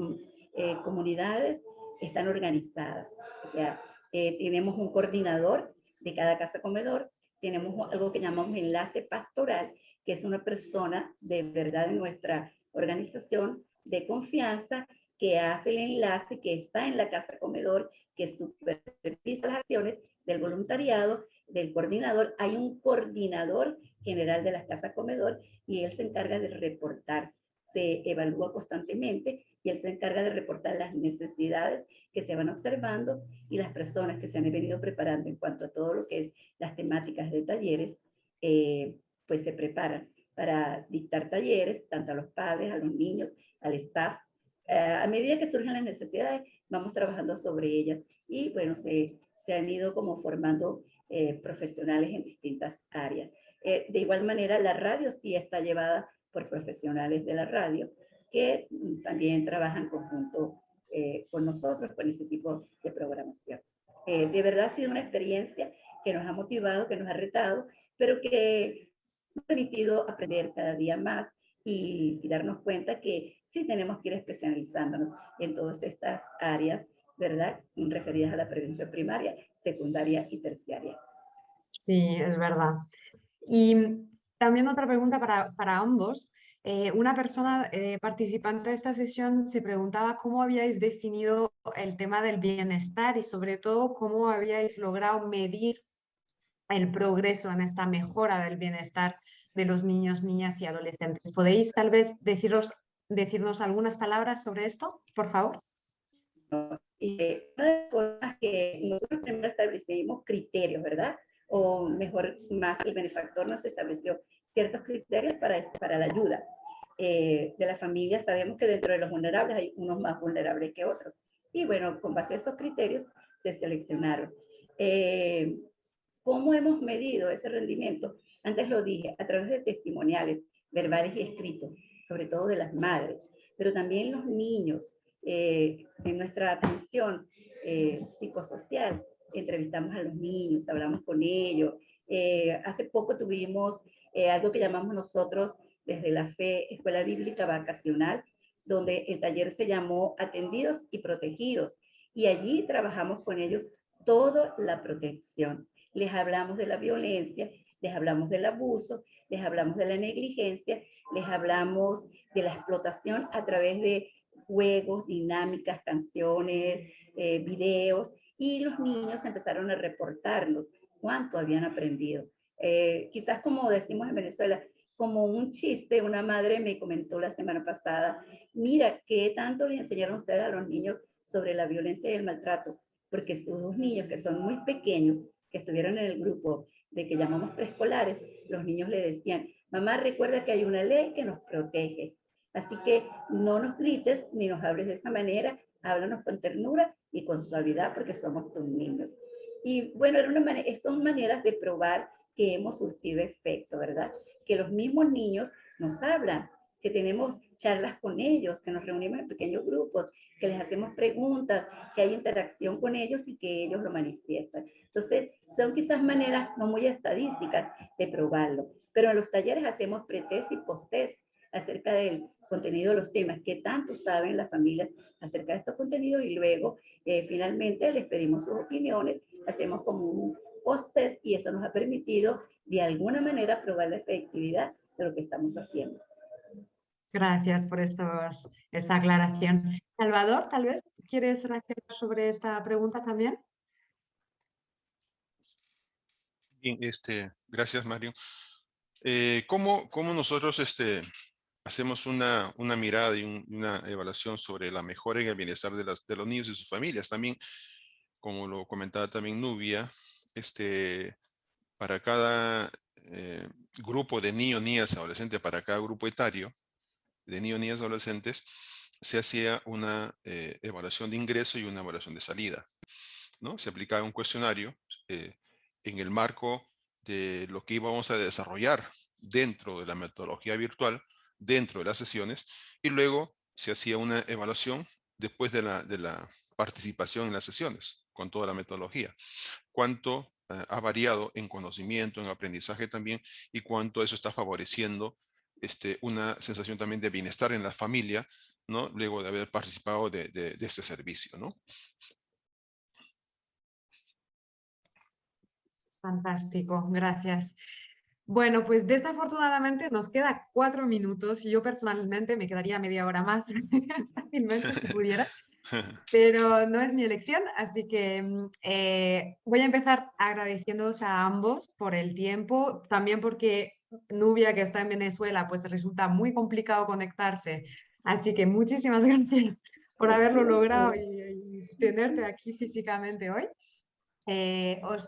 Speaker 4: eh, comunidades están organizadas. O sea, eh, tenemos un coordinador de cada casa comedor, tenemos algo que llamamos enlace pastoral, es una persona de verdad en nuestra organización de confianza que hace el enlace, que está en la casa comedor, que supervisa las acciones del voluntariado, del coordinador. Hay un coordinador general de las casas comedor y él se encarga de reportar. Se evalúa constantemente y él se encarga de reportar las necesidades que se van observando y las personas que se han venido preparando en cuanto a todo lo que es las temáticas de talleres. Eh, pues se preparan para dictar talleres, tanto a los padres, a los niños, al staff. Eh, a medida que surgen las necesidades, vamos trabajando sobre ellas y bueno, se, se han ido como formando eh, profesionales en distintas áreas. Eh, de igual manera, la radio sí está llevada por profesionales de la radio que también trabajan conjunto con nosotros con ese tipo de programación. de verdad ha sido una experiencia que nos ha motivado, que nos ha retado, pero que permitido aprender cada día más y, darnos cuenta que sí tenemos que ir especializándonos en todas estas áreas, ¿verdad? Referidas a la prevención primaria, secundaria y terciaria.
Speaker 2: Sí, es verdad. Y también otra pregunta para, para ambos. Eh, una persona eh, participante de esta sesión se preguntaba cómo habíais definido el tema del bienestar y sobre todo cómo habíais logrado medir el progreso en esta mejora del bienestar de los niños, niñas y adolescentes. ¿Podéis tal vez deciros, decirnos algunas palabras sobre esto, por favor?
Speaker 4: Una de las cosas que nosotros primero establecimos criterios, ¿verdad? O mejor, más el benefactor nos estableció ciertos criterios para, este, para la ayuda eh, de la familia. Sabemos que dentro de los vulnerables hay unos más vulnerables que otros. Y bueno, con base a esos criterios se seleccionaron. Eh, ¿Cómo hemos medido ese rendimiento? Antes lo dije, a través de testimoniales verbales y escritos, sobre todo de las madres, pero también los niños, eh, en nuestra atención eh, psicosocial, entrevistamos a los niños, hablamos con ellos. Eh, hace poco tuvimos algo que llamamos nosotros desde la fe Escuela Bíblica Vacacional, donde el taller se llamó Atendidos y Protegidos. Y allí trabajamos con ellos toda la protección les hablamos de la violencia, les hablamos del abuso, les hablamos de la negligencia, les hablamos de la explotación a través de juegos, dinámicas, canciones, eh, videos, y los niños empezaron a reportarnos cuánto habían aprendido. Eh, quizás como decimos en Venezuela, como un chiste, una madre me comentó la semana pasada, mira, ¿qué tanto le enseñaron ustedes a los niños sobre la violencia y el maltrato? Porque sus niños que son muy pequeños que estuvieron en el grupo de que llamamos preescolares, los niños le decían, mamá recuerda que hay una ley que nos protege, así que no nos grites ni nos hables de esa manera, háblanos con ternura y con suavidad porque somos tus niños. Y bueno, era una manera, son maneras de probar que hemos surtido efecto, ¿verdad? Que los mismos niños nos hablan, que tenemos charlas con ellos, que nos reunimos en pequeños grupos, que les hacemos preguntas, que hay interacción con ellos y que ellos lo manifiestan. Entonces, son quizás maneras no muy estadísticas de probarlo, pero en los talleres hacemos pretest y posttest acerca del contenido de los temas, qué tanto saben las familias acerca de estos contenidos y luego eh, finalmente les pedimos sus opiniones, hacemos como un post-test y eso nos ha permitido de alguna manera probar la efectividad de lo que estamos haciendo.
Speaker 2: Gracias por estos, esta aclaración. Salvador, tal vez quieres reaccionar sobre esta pregunta también.
Speaker 3: Este, gracias Mario. Eh, ¿cómo, nosotros este, hacemos una, una mirada y una evaluación sobre la mejora en el bienestar de, las, de los niños y sus familias? También, como lo comentaba también Nubia, este, para cada eh, grupo de niños, niñas, adolescentes, para cada grupo etario de niños, niñas, adolescentes, se hacía una eh, evaluación de ingreso y una evaluación de salida. ¿no? Se aplicaba un cuestionario eh, en el marco de lo que íbamos a desarrollar dentro de la metodología virtual, dentro de las sesiones, y luego se hacía una evaluación después de la, de la participación en las sesiones, con toda la metodología. Cuánto eh, ha variado en conocimiento, en aprendizaje también, y cuánto eso está favoreciendo este, una sensación también de bienestar en la familia, ¿no? Luego de haber participado de, de, de este servicio, ¿no?
Speaker 2: Fantástico, gracias. Bueno, pues desafortunadamente nos queda cuatro minutos y yo personalmente me quedaría media hora más *laughs* fácilmente si pudiera, *laughs* pero no es mi elección, así que mm, eh, voy a empezar agradeciéndoos a ambos por el tiempo, también porque Nubia, que está en Venezuela, pues resulta muy complicado conectarse, así que muchísimas *laughs* gracias por haberlo logrado y, tenerte aquí físicamente hoy. Eh, os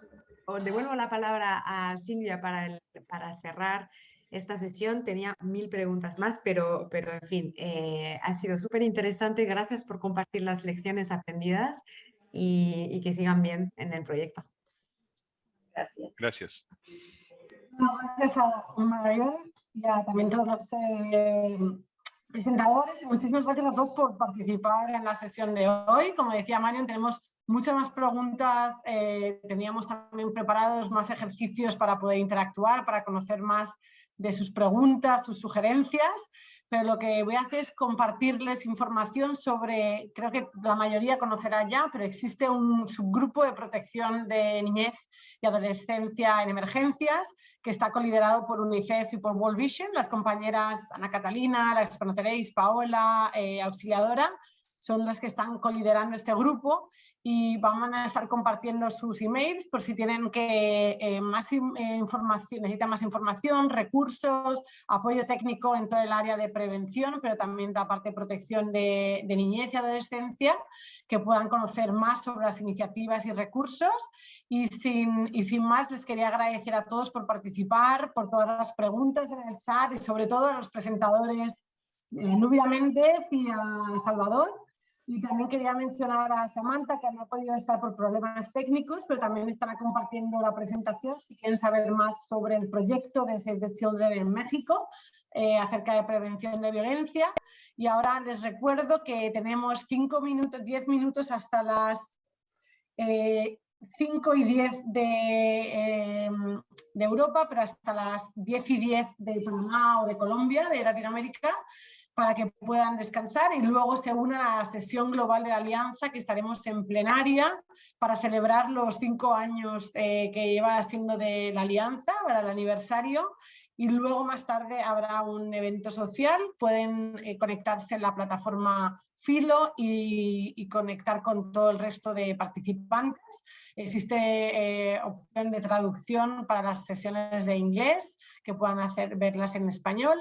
Speaker 2: os devuelvo la palabra a Silvia para, para cerrar esta sesión. Tenía mil preguntas más, pero, pero en fin, eh, ha sido súper interesante. Gracias por compartir las lecciones aprendidas y, que sigan bien en el proyecto.
Speaker 4: Gracias.
Speaker 3: Gracias.
Speaker 1: gracias a Marion y a también todos los eh, presentadores. Muchísimas gracias a todos por participar en la sesión de hoy. Como decía Marion, tenemos muchas más preguntas, eh, teníamos también preparados más ejercicios para poder interactuar, para conocer más de sus preguntas, sus sugerencias, pero lo que voy a hacer es compartirles información sobre, creo que la mayoría conocerá ya, pero existe un subgrupo de protección de niñez y adolescencia en emergencias que está coliderado por UNICEF y por World Vision, las compañeras Ana Catalina, que conoceréis, Paola, eh, Auxiliadora, son las que están coliderando este grupo y vamos a estar compartiendo sus emails por si tienen que eh, más eh, información, necesitan más información, recursos, apoyo técnico en todo el área de prevención, pero también la parte de protección de, de niñez y adolescencia, que puedan conocer más sobre las iniciativas y recursos. Y sin, y sin más, les quería agradecer a todos por participar, por todas las preguntas en el chat y sobre todo a los presentadores eh, Nubia Méndez y a Salvador y también quería mencionar a Samantha, que no ha podido estar por problemas técnicos, pero también estará compartiendo la presentación si quieren saber más sobre el proyecto de Save the Children en México, eh, acerca de prevención de violencia. Y ahora les recuerdo que tenemos 5 minutos, 10 minutos hasta las 5 eh, y 10 de, em, de Europa, pero hasta las 10 y 10 de Panamá o de Colombia, de Latinoamérica, para que puedan descansar y luego se una a la sesión global de la Alianza que estaremos en plenaria para celebrar los cinco años eh, que lleva siendo de la Alianza, para el aniversario. Y luego más tarde habrá un evento social, pueden eh, conectarse en la plataforma Filo y, conectar con todo el resto de participantes. Existe eh, opción de traducción para las sesiones de inglés que puedan hacer, verlas en español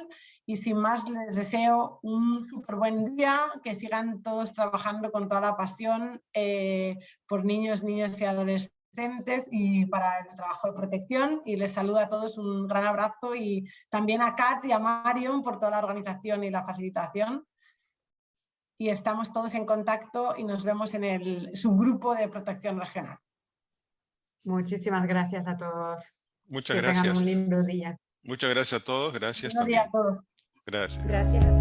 Speaker 1: y sin más les deseo un súper buen día, que sigan todos trabajando con toda la pasión eh, por niños, niñas y adolescentes y para el trabajo de protección y les saludo a todos un gran abrazo y también a Kat y a Marion por toda la organización y la facilitación y estamos todos en contacto y nos vemos en el subgrupo de protección regional.
Speaker 2: Muchísimas gracias a todos.
Speaker 3: Muchas gracias.
Speaker 2: un lindo día.
Speaker 3: Muchas gracias a todos. Gracias
Speaker 1: Buenos
Speaker 3: también.
Speaker 1: a todos.
Speaker 4: Gracias.